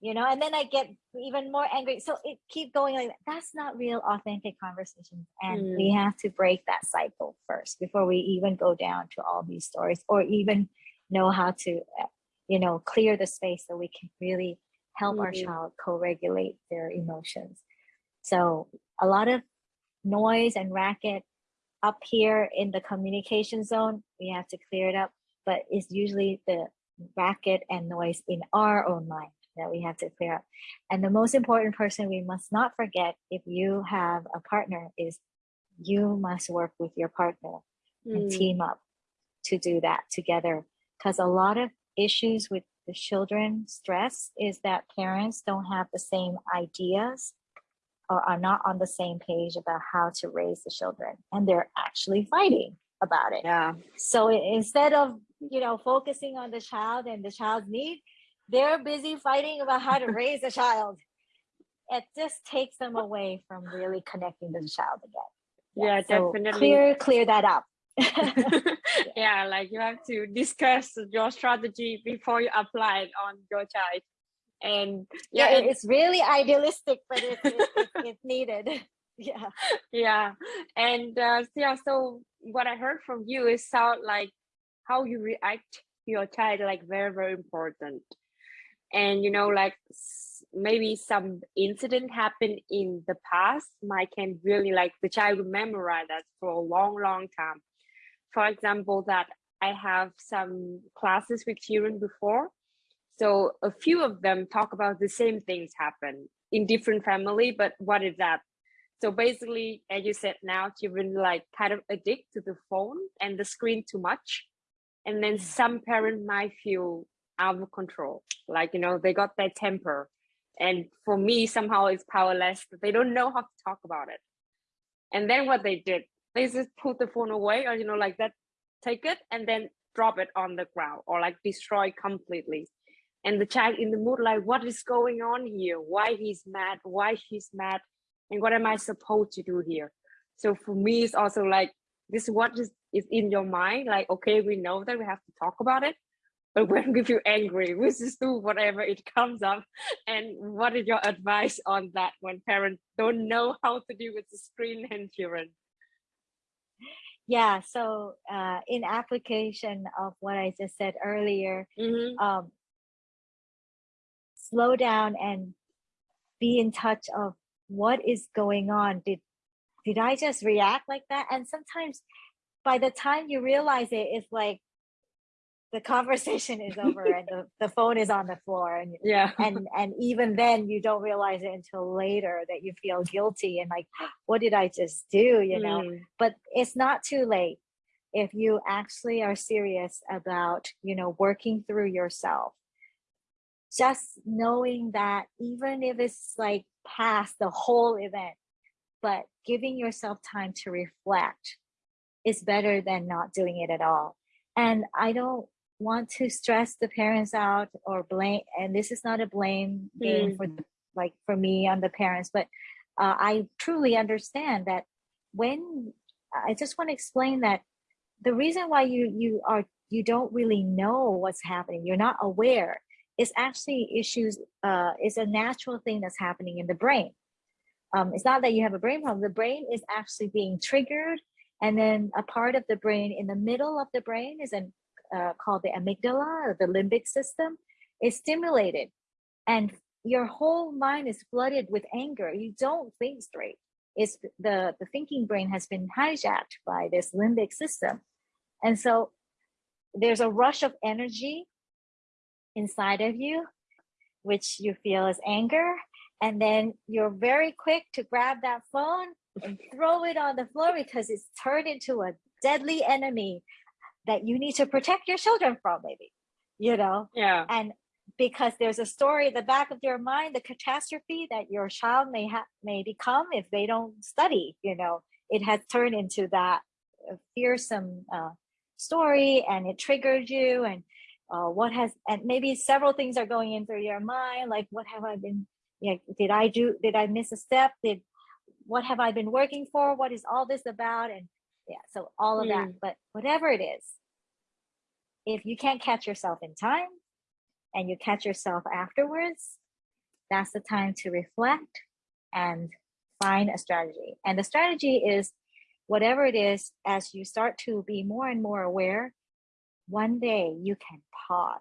you know and then i get even more angry so it keep going like that. that's not real authentic conversations and mm. we have to break that cycle first before we even go down to all these stories or even know how to uh, you know clear the space so we can really help mm. our mm-hmm. child co-regulate their emotions so a lot of noise and racket up here in the communication zone we have to clear it up but it's usually the racket and noise in our own mind that we have to clear up. And the most important person we must not forget if you have a partner is you must work with your partner mm. and hmm. team up to do that together. Because a lot of issues with the children stress is that parents don't have the same ideas or are not on the same page about how to raise the children and they're actually fighting about it. Yeah. So instead of, you know, focusing on the child and the child's need, they're busy fighting about how to raise a child. It just takes them away from really connecting to the child again. Yeah, yeah so definitely. Clear, clear that up. yeah, like you have to discuss your strategy before you apply it on your child. And yeah, yeah it's really idealistic, but it's, it's, it's needed. Yeah. Yeah. And uh, yeah, so what I heard from you is sound like how you react to your child like very, very important and you know like maybe some incident happened in the past might can really like the child will memorize that for a long long time for example that i have some classes with children before so a few of them talk about the same things happen in different family but what is that? So basically as you said now children like kind of addict to the phone and the screen too much and then some parent might feel out of control like you know they got their temper and for me somehow it's powerless they don't know how to talk about it. And then what they did they just put the phone away or you know like that take it and then drop it on the ground or like destroy completely and the child in the mood like what is going on here? Why he's mad? Why she's mad? And what am i supposed to do here? So for me it's also like this is what is, is in your mind like okay we know that we have to talk about it but when we feel angry we just do whatever it comes up. And what is your advice on that when parents don't know how to deal with the screen and children? Yeah so uh, in application of what i just said earlier mm -hmm. um, slow down and be in touch of what is going on. Did did i just react like that? And sometimes by the time you realize it it's like the conversation is over and the, the phone is on the floor and yeah. and and even then you don't realize it until later that you feel guilty and like what did i just do you know? Mm. but it's not too late if you actually are serious about you know working through yourself just knowing that even if it's like past the whole event but giving yourself time to reflect is better than not doing it at all and i don't want to stress the parents out or blame and this is not a blame game mm. for the, like for me on the parents but uh, i truly understand that when i just want to explain that the reason why you you are you don't really know what's happening you're not aware is actually issues uh is a natural thing that's happening in the brain um it's not that you have a brain problem the brain is actually being triggered and then a part of the brain in the middle of the brain is an uh, called the amygdala, the limbic system, is stimulated and your whole mind is flooded with anger. You don't think straight. It's the, the thinking brain has been hijacked by this limbic system. And so there's a rush of energy inside of you, which you feel as anger. And then you're very quick to grab that phone and throw it on the floor because it's turned into a deadly enemy that you need to protect your children from, maybe, you know? Yeah. And because there's a story at the back of your mind, the catastrophe that your child may have may become if they don't study, you know, it has turned into that uh, fearsome uh, story and it triggered you and uh, what has and maybe several things are going in through your mind like what have i been know, did i do did i miss a step? Did what have i been working for? What is all this about? And yeah so all of mm. that but whatever it is if you can't catch yourself in time and you catch yourself afterwards that's the time to reflect and find a strategy. And the strategy is whatever it is as you start to be more and more aware one day you can pause.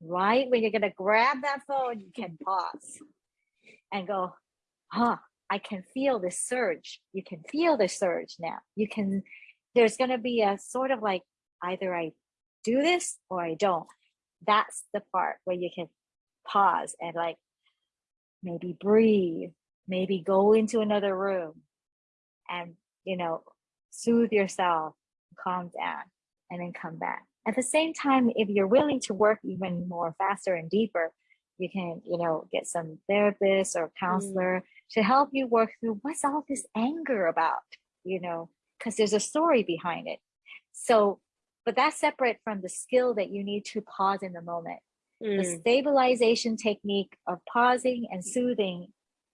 Right when you're going to grab that phone, you can pause and go, huh, I can feel the surge. You can feel the surge now. You can, there's going to be a sort of like either I do this or I don't. That's the part where you can pause and like maybe breathe, maybe go into another room and, you know, soothe yourself, calm down and then come back. At the same time, if you're willing to work even more faster and deeper, you can, you know, get some therapist or counselor mm. to help you work through what's all this anger about, you know, because there's a story behind it. So, but that's separate from the skill that you need to pause in the moment. Mm. The stabilization technique of pausing and soothing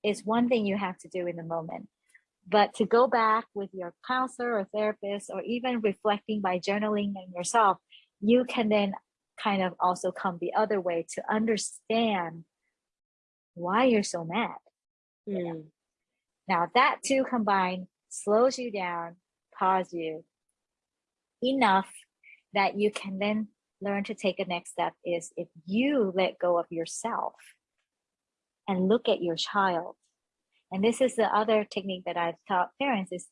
is one thing you have to do in the moment. But to go back with your counselor or therapist, or even reflecting by journaling and yourself, you can then kind of also come the other way to understand why you're so mad. Mm. Now that two combined slows you down, pause you enough that you can then learn to take a next step is if you let go of yourself and look at your child and this is the other technique that I've taught parents is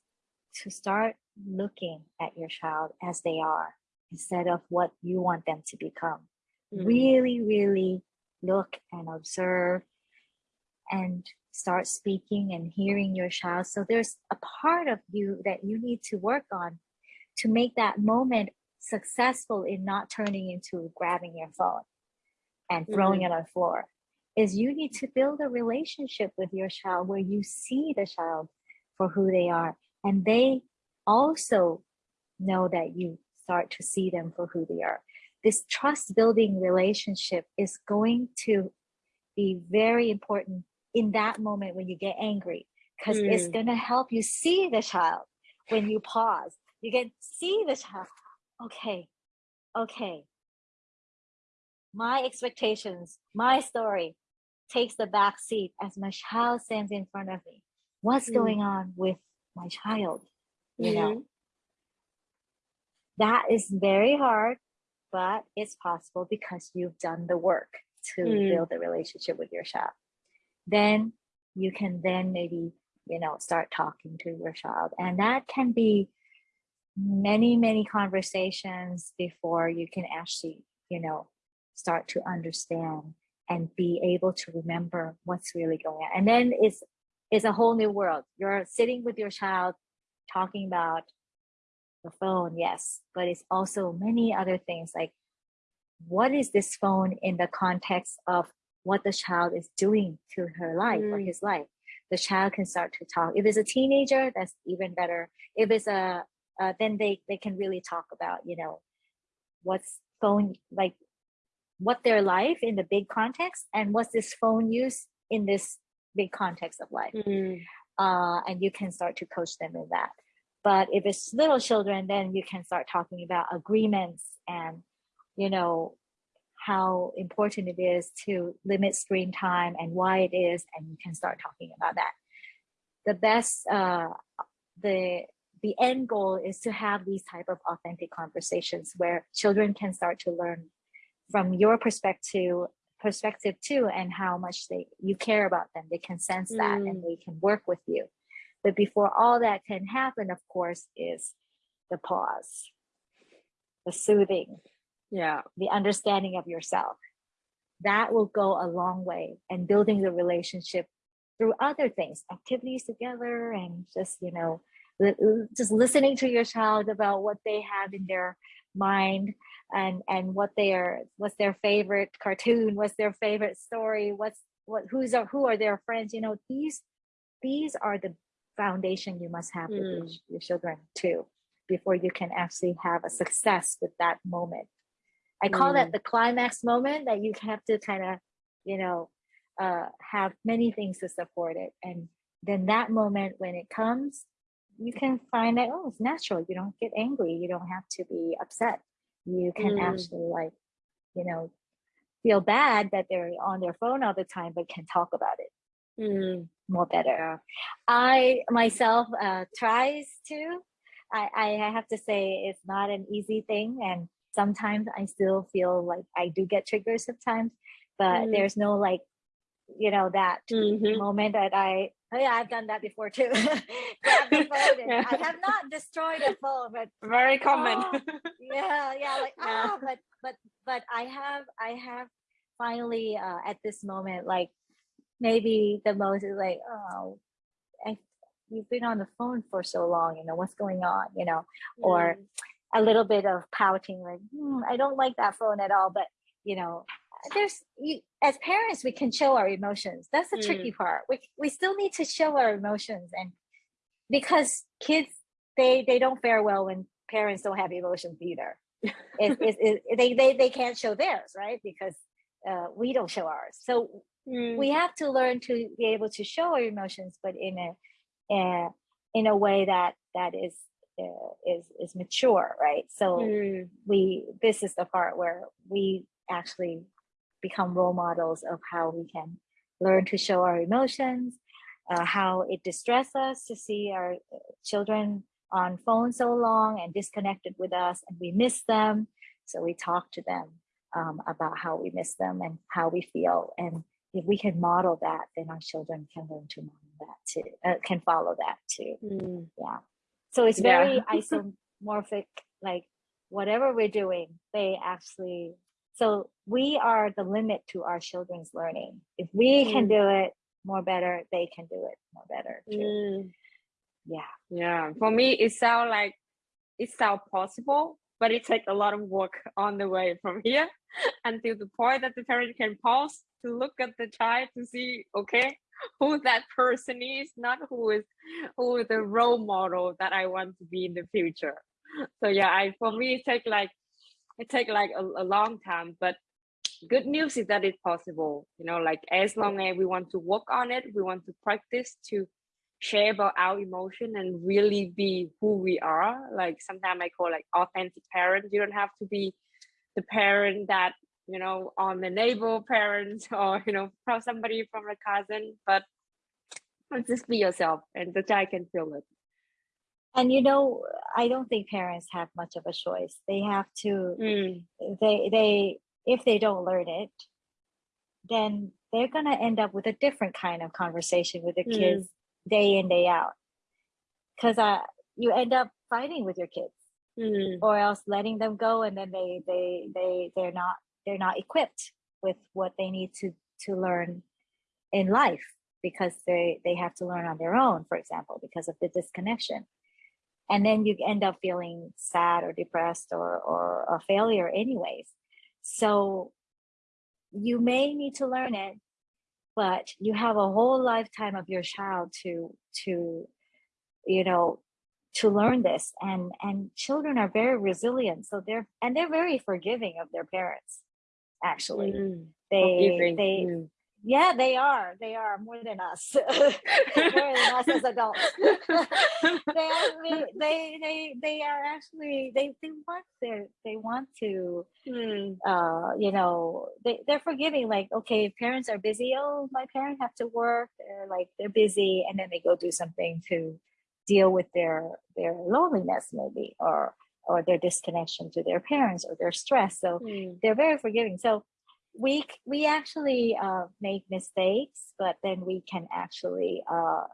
to start looking at your child as they are instead of what you want them to become. Mm. Really, really look and observe and start speaking and hearing your child. So there's a part of you that you need to work on to make that moment successful in not turning into grabbing your phone and throwing mm. it on the floor is you need to build a relationship with your child where you see the child for who they are and they also know that you start to see them for who they are. This trust building relationship is going to be very important in that moment when you get angry because mm. it's going to help you see the child when you pause. You can see the child okay okay. My expectations my story takes the back seat as my child stands in front of me. What's mm. going on with my child? You mm -hmm. know, mm-hmm. that is very hard, but it's possible because you've done the work to mm. build a relationship with your child. Then you can then maybe, you know, start talking to your child. And that can be many, many conversations before you can actually, you know, start to understand and be able to remember what's really going on. And then it's, it's a whole new world. You're sitting with your child talking about the phone, yes, but it's also many other things like what is this phone in the context of what the child is doing to her life mm. or his life. The child can start to talk. If it's a teenager, that's even better. If it's a, uh, then they, they can really talk about, you know, what's phone, like what their life in the big context and what's this phone use in this big context of life. Mm. Uh, and you can start to coach them in that. But if it's little children, then you can start talking about agreements and, you know, how important it is to limit screen time and why it is, and you can start talking about that. The best, uh, the the end goal is to have these type of authentic conversations where children can start to learn from your perspective perspective too and how much they you care about them. They can sense that and mm. they can work with you. But before all that can happen of course is the pause the soothing yeah. the understanding of yourself. That will go a long way and building the relationship through other things activities together and just you know just listening to your child about what they have in their mind and and what their what's their favorite cartoon what's their favorite story what's what who's are who are their friends you know these these are the foundation you must have mm. with your, mm. your children too before you can actually have a success with that moment i call mm. that the climax moment that you have to kind of you know uh, have many things to support it and then that moment when it comes you can find that oh it's natural you don't get angry you don't have to be upset you can mm. actually like you know feel bad that they're on their phone all the time but can talk about it mm. more better i myself uh, tries to I, I have to say it's not an easy thing and sometimes i still feel like i do get triggered sometimes but mm. there's no like you know that mm-hmm. moment that i Oh yeah, I've done that before too. Grab the phone and yeah. I have not destroyed a phone, but very common. Oh, yeah, yeah, like yeah. oh, but but but I have I have finally uh, at this moment like maybe the most is like oh, I, you've been on the phone for so long, you know what's going on, you know, mm. or a little bit of pouting like hmm, I don't like that phone at all, but you know there's you, as parents we can show our emotions that's the mm. tricky part we, we still need to show our emotions and because kids they they don't fare well when parents don't have emotions either it, it, it, they, they they can't show theirs right because uh, we don't show ours so mm. we have to learn to be able to show our emotions but in a, a in a way that that is uh, is is mature right so mm. we this is the part where we actually become role models of how we can learn to show our emotions, uh, how it distresses us to see our uh, children on phone so long and disconnected with us and we miss them. So we talk to them um, about how we miss them and how we feel. And if we can model that, then our children can learn to model that too, uh, can follow that too. Mm. Yeah. So it's very yeah. isomorphic, like whatever we're doing, they actually so we are the limit to our children's learning. If we mm. can do it more better, they can do it more better too. Mm. Yeah. Yeah. For me, it sounds like it sounds possible, but it takes a lot of work on the way from here until the point that the parent can pause to look at the child to see, okay, who that person is, not who is who is the role model that I want to be in the future. So yeah, I for me it takes like it take like a, a long time but good news is that it's possible you know like as long as we want to work on it we want to practice to share about our emotion and really be who we are. Like sometimes i call like authentic parent you don't have to be the parent that you know on the neighbor parents or you know from somebody from a cousin but just be yourself and the child can feel it and you know i don't think parents have much of a choice they have to mm. they they if they don't learn it then they're going to end up with a different kind of conversation with the mm. kids day in day out because uh, you end up fighting with your kids mm. or else letting them go and then they they they they're not they're not equipped with what they need to to learn in life because they they have to learn on their own for example because of the disconnection and then you end up feeling sad or depressed or, or a failure anyways. So you may need to learn it but you have a whole lifetime of your child to to you know to learn this. And and children are very resilient so they're and they're very forgiving of their parents actually. Mm, they they mm yeah they are they are more than us. More than us as adults. They actually they they they are actually they they want their they want to mm. uh you know they, they're forgiving like okay parents are busy. Oh my parents have to work they're like they're busy and then they go do something to deal with their their loneliness maybe or or their disconnection to their parents or their stress. So mm. they're very forgiving. So we we actually uh, make mistakes, but then we can actually uh,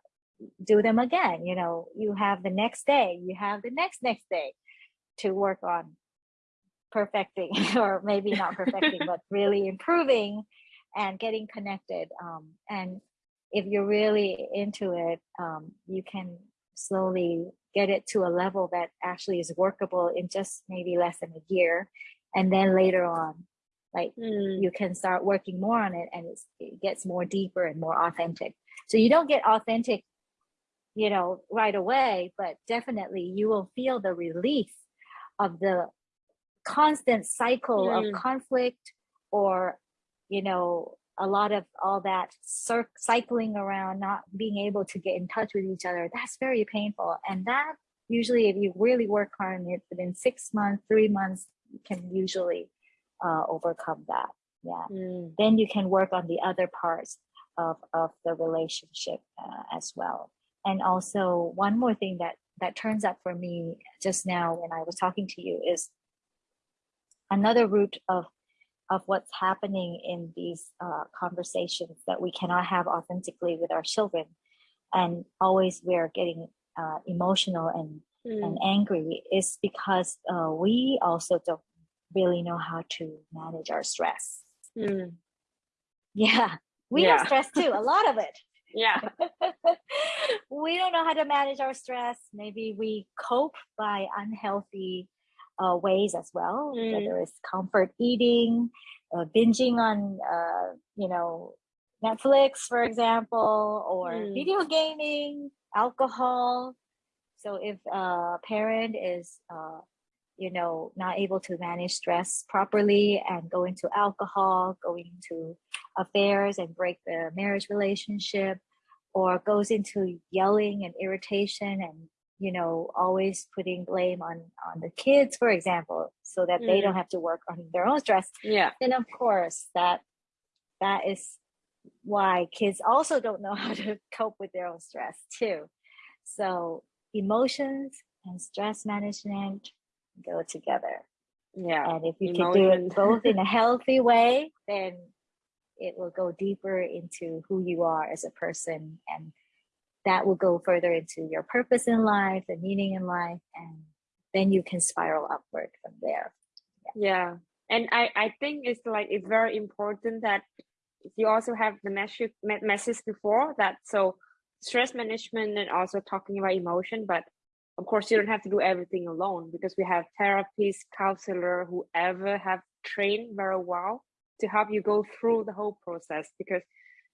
do them again. You know, you have the next day, you have the next next day to work on perfecting, or maybe not perfecting, but really improving and getting connected. Um, and if you're really into it, um, you can slowly get it to a level that actually is workable in just maybe less than a year. And then later on, like mm. you can start working more on it and it gets more deeper and more authentic. So you don't get authentic, you know, right away, but definitely you will feel the relief of the constant cycle mm. of conflict or, you know, a lot of all that cycling around, not being able to get in touch with each other, that's very painful. And that usually, if you really work hard on it within six months, three months, you can usually uh, overcome that. Yeah. Mm. Then you can work on the other parts of, of the relationship uh, as well. And also one more thing that, that turns up for me just now when I was talking to you is another root of of what's happening in these uh, conversations that we cannot have authentically with our children and always we're getting uh, emotional and mm. and angry is because uh, we also don't really know how to manage our stress mm. yeah we yeah. have stress too a lot of it yeah we don't know how to manage our stress maybe we cope by unhealthy uh, ways as well, mm. whether it's comfort eating, uh, binging on, uh, you know, Netflix, for example, or mm. video gaming, alcohol. So if a parent is, uh, you know, not able to manage stress properly and go into alcohol, going into affairs and break the marriage relationship, or goes into yelling and irritation and you know, always putting blame on on the kids, for example, so that mm. they don't mm. have to work on their own stress. Yeah. Then of course that that is why kids also don't know how to cope with their own stress too. So emotions and stress management go together. Yeah. And if you Emotion. can do it both in a healthy way, then it will go deeper into who you are as a person and that will go further into your purpose in life, the meaning in life, and then you can spiral upward from there. Yeah. yeah. And I, I think it's like it's very important that you also have the message message before that so stress management and also talking about emotion, but of course you don't have to do everything alone because we have therapists, counselor, whoever have trained very well to help you go through the whole process because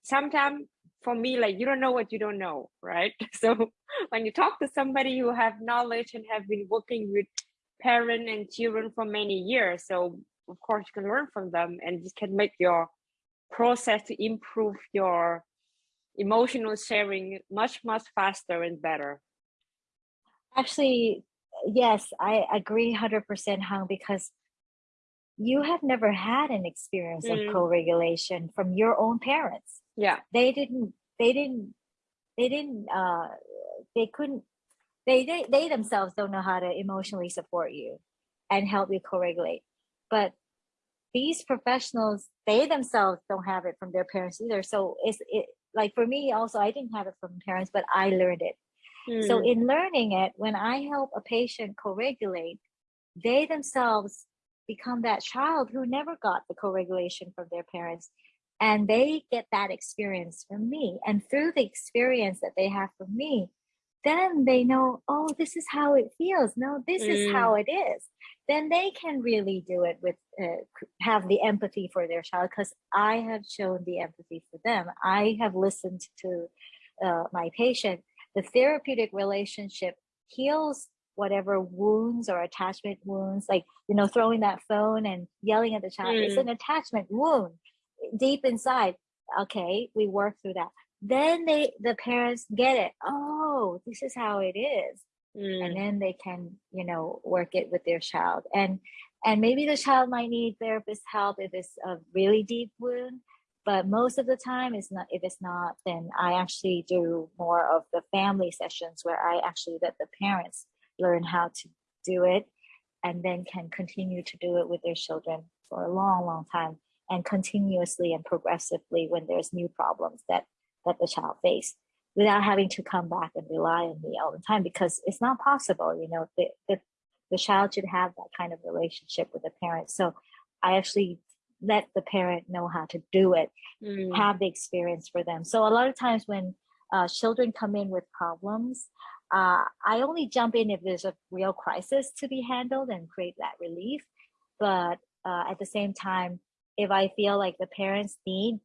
sometimes for me like you don't know what you don't know right? So when you talk to somebody who have knowledge and have been working with parent and children for many years so of course you can learn from them and this can make your process to improve your emotional sharing much much faster and better actually yes i agree 100% hung because you have never had an experience mm. of co-regulation from your own parents. Yeah. They didn't they didn't they didn't uh they couldn't they, they they themselves don't know how to emotionally support you and help you co-regulate. But these professionals they themselves don't have it from their parents either. So it's it like for me also i didn't have it from parents but i learned it mm. so hmm. in learning it when i help a patient co-regulate they themselves become that child who never got the co-regulation from their parents and they get that experience from me and through the experience that they have from me then they know oh this is how it feels no this mm. is how it is then they can really do it with uh, have the empathy for their child because i have shown the empathy for them i have listened to uh, my patient the therapeutic relationship heals whatever wounds or attachment wounds like you know throwing that phone and yelling at the child mm. it's an attachment wound deep inside. Okay we work through that. Then they the parents get it. Oh this is how it is. Mm. and then they can you know work it with their child. And and maybe the child might need therapist help if it's a really deep wound but most of the time it's not if it's not then i actually do more of the family sessions where i actually let the parents learn how to do it and then can continue to do it with their children for a long long time and continuously and progressively when there's new problems that that the child face without having to come back and rely on me all the time because it's not possible you know the, the, the child should have that kind of relationship with the parent so i actually let the parent know how to do it mm. have the experience for them so a lot of times when uh, children come in with problems uh, i only jump in if there's a real crisis to be handled and create that relief but uh, at the same time if i feel like the parents need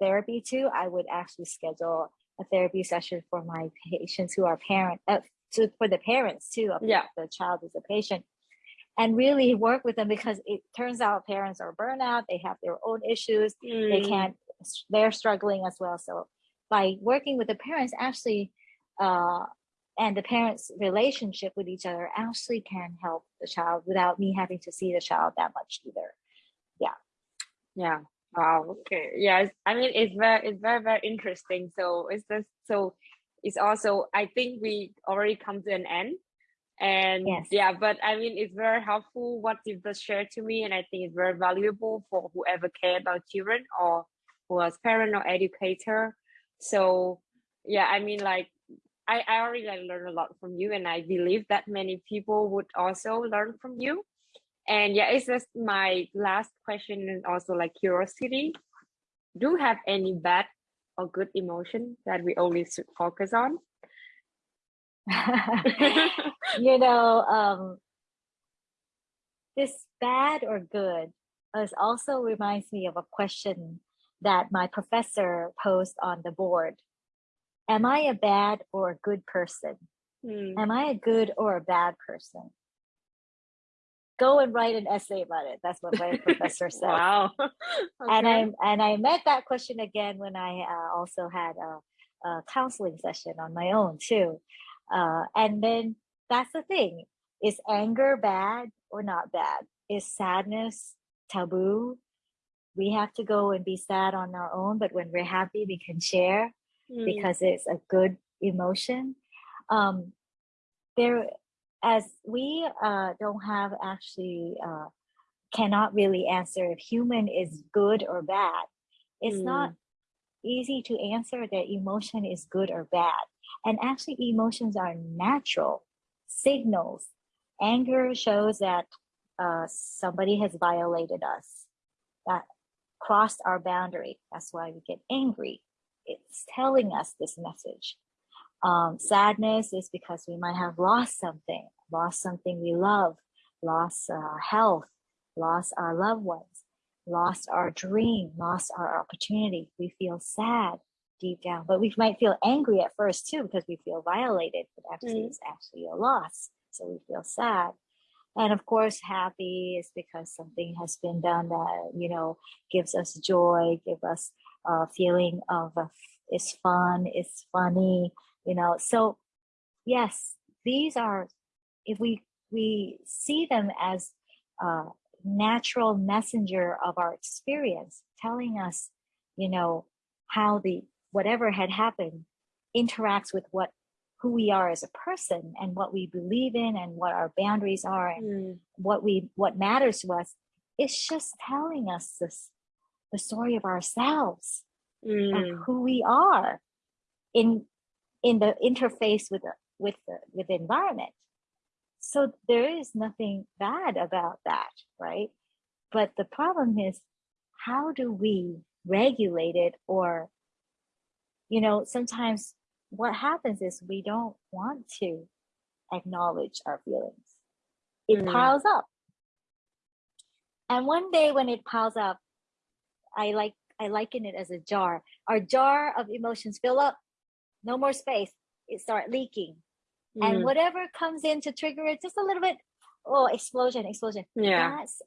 therapy too i would actually schedule a therapy session for my patients who are parent uh, to, for the parents too of yeah. the child is a patient and really work with them because it turns out parents are burnout they have their own issues mm. they can't they're struggling as well so by working with the parents actually uh, and the parents relationship with each other actually can help the child without me having to see the child that much either yeah yeah Wow. Okay. Yes. I mean, it's very, it's very, very interesting. So it's just so it's also. I think we already come to an end, and yes. yeah. But I mean, it's very helpful what you just shared to me, and I think it's very valuable for whoever care about children or who is parent or educator. So yeah, I mean, like I, I already like learned a lot from you, and I believe that many people would also learn from you. And yeah, it's just my last question and also like curiosity. Do you have any bad or good emotion that we only should focus on? you know, um, this bad or good is also reminds me of a question that my professor posed on the board. Am I a bad or a good person? Hmm. Am I a good or a bad person? go and write an essay about it. That's what my professor said. Wow. okay. And I and I met that question again when I uh, also had a, a, counseling session on my own too. Uh, and then that's the thing: is anger bad or not bad? Is sadness taboo? We have to go and be sad on our own, but when we're happy, we can share mm. because it's a good emotion. Um, there as we uh, don't have actually uh, cannot really answer if human is good or bad it's mm. not easy to answer that emotion is good or bad and actually emotions are natural signals. Anger shows that uh, somebody has violated us that crossed our boundary. That's why we get angry. It's telling us this message. Um, sadness is because we might have lost something, lost something we love, lost uh, health, lost our loved ones, lost our dream, lost our opportunity. We feel sad deep down, but we might feel angry at first too because we feel violated, but actually mm. it's actually a loss. So we feel sad. And of course, happy is because something has been done that, you know, gives us joy, give us a feeling of a, it's fun, it's funny, you know so yes these are if we we see them as a natural messenger of our experience telling us you know how the whatever had happened interacts with what who we are as a person and what we believe in and what our boundaries are and mm. what we what matters to us it's just telling us this the story of ourselves mm. of who we are in in the interface with the, with the, with the environment. So there is nothing bad about that, right? But the problem is, how do we regulate it? Or, you know, sometimes what happens is we don't want to acknowledge our feelings. It mm. piles up. And one day when it piles up, I like I liken it as a jar. Our jar of emotions fill up no more space it start leaking mm. and whatever comes in to trigger it just a little bit oh explosion explosion yeah that's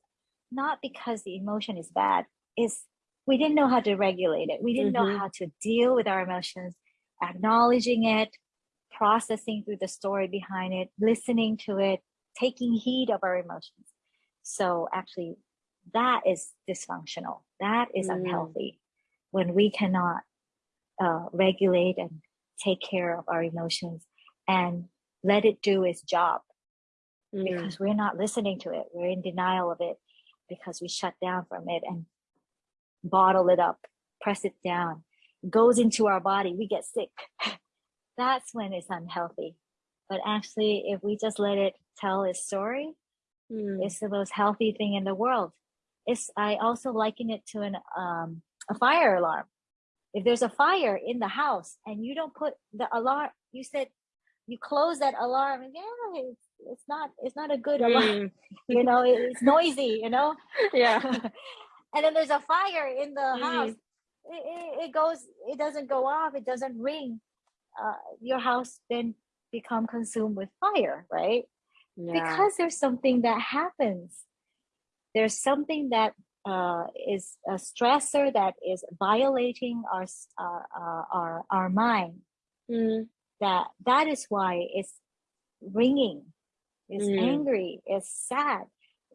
not because the emotion is bad is we didn't know how to regulate it we didn't mm-hmm. know how to deal with our emotions acknowledging it processing through the story behind it listening to it taking heed of our emotions so actually that is dysfunctional that is mm. unhealthy when we cannot uh, regulate and take care of our emotions and let it do its job mm. because we're not listening to it we're in denial of it because we shut down from it and bottle it up, press it down, goes into our body, we get sick. That's when it's unhealthy. But actually, if we just let it tell its story, mm. it's the most healthy thing in the world. It's I also liken it to an um, a fire alarm. If there's a fire in the house and you don't put the alarm, you said you close that alarm and yeah, it's, it's not it's not a good alarm. Mm. you know, it's noisy. You know. Yeah. And then there's a fire in the mm. house. It, it, it, goes. It doesn't go off. It doesn't ring. Uh, your house then become consumed with fire, right? Yeah. Because there's something that happens. There's something that uh, is a stressor that is violating our uh, uh, our our mind. Mm. That that is why it's ringing, it's mm. angry, it's sad.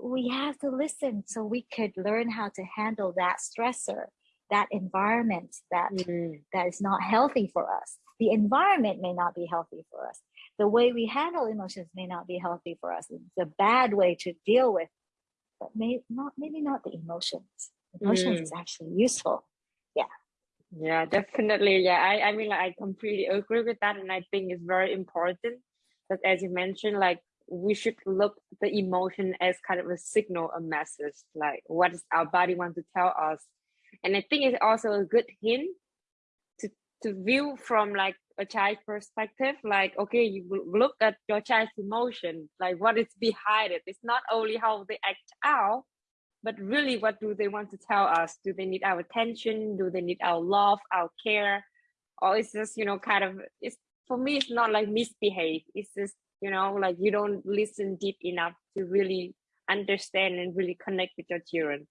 We have to listen so we could learn how to handle that stressor, that environment that mm. that is not healthy for us. The environment may not be healthy for us. The way we handle emotions may not be healthy for us. It's a bad way to deal with but may not maybe not the emotions. Emotions mm. is actually useful. Yeah. Yeah, definitely. Yeah, I, I mean, like, I completely agree with that, and I think it's very important that, as you mentioned, like we should look the emotion as kind of a signal, a message, like what does our body want to tell us, and I think it's also a good hint to to view from like a child perspective like okay you look at your child's emotion like what is behind it. It's not only how they act out but really what do they want to tell us? Do they need our attention? Do they need our love our care? Or it's just you know kind of it's for me it's not like misbehave. It's just you know like you don't listen deep enough to really understand and really connect with your children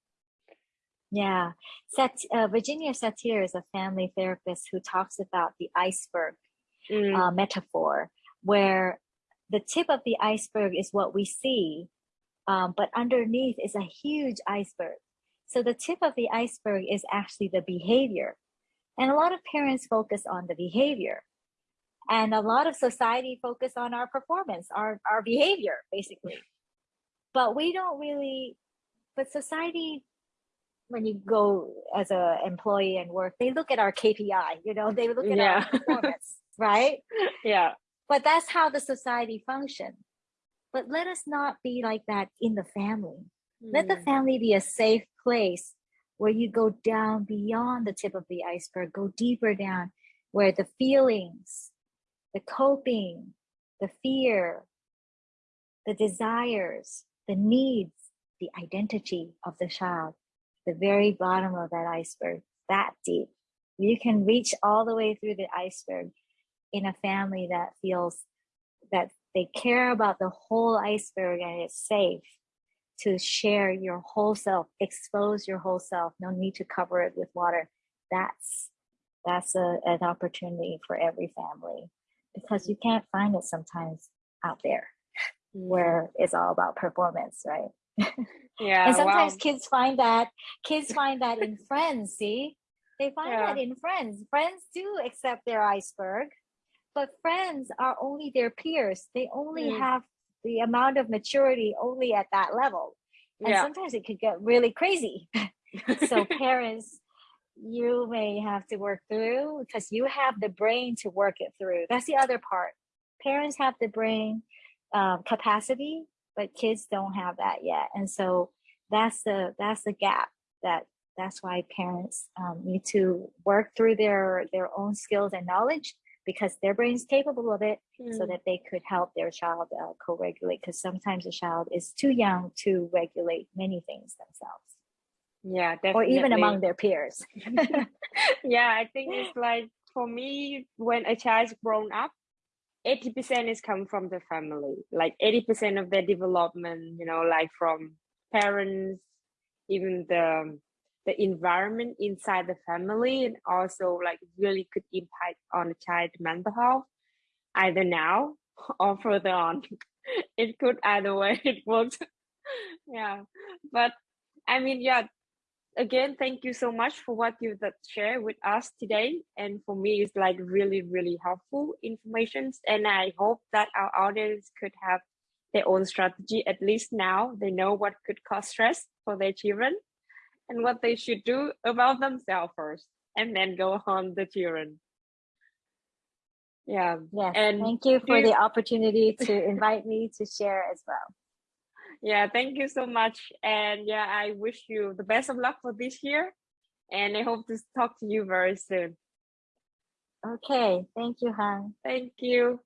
yeah, Sat, uh, Virginia Satir is a family therapist who talks about the iceberg mm. uh, metaphor, where the tip of the iceberg is what we see, um, but underneath is a huge iceberg. So the tip of the iceberg is actually the behavior. And a lot of parents focus on the behavior. And a lot of society focus on our performance, our, our behavior, basically. But we don't really, but society when you go as a employee and work, they look at our KPI, you know, they look at yeah. our performance, right? Yeah. But that's how the society functions. But let us not be like that in the family. Mm. Let the hmm. family be a safe place where you go down beyond the tip of the iceberg, go deeper down where the feelings, the coping, the fear, the desires, the needs, the identity of the child the very bottom of that iceberg, that deep. You can reach all the way through the iceberg in a family that feels that they care about the whole iceberg and it's safe to share your whole self, expose your whole self. No need to cover it with water. That's that's a, an opportunity for every family because you can't find it sometimes out there where it's all about performance, right? yeah and sometimes wow. kids find that kids find that in friends see they find yeah. that in friends friends do accept their iceberg but friends are only their peers they only mm. have the amount of maturity only at that level and yeah. sometimes it could get really crazy so parents you may have to work through because you have the brain to work it through. That's the other part. Parents have the brain um, capacity but kids don't have that yet. And so that's the that's the gap that that's why parents um, need to work through their their own skills and knowledge because their brain's capable of it mm. so that they could help their child uh, co-regulate because sometimes a child is too young to regulate many things themselves yeah definitely. or even among their peers. Yeah i think it's like for me when a child's grown up 80% is come from the family. Like 80% of their development you know like from parents even the the environment inside the family and also like really could impact on the child mental health either now or further on. It could either way it works yeah but i mean yeah again thank you so much for what you that share with us today. And for me it's like really really helpful information and i hope that our audience could have their own strategy at least now they know what could cause stress for their children and what they should do about themselves first and then go on the children. Yeah. Yes and thank you for the opportunity to invite me to share as well yeah thank you so much. And yeah i wish you the best of luck for this year. And i hope to talk to you very soon. Okay thank you han. Thank you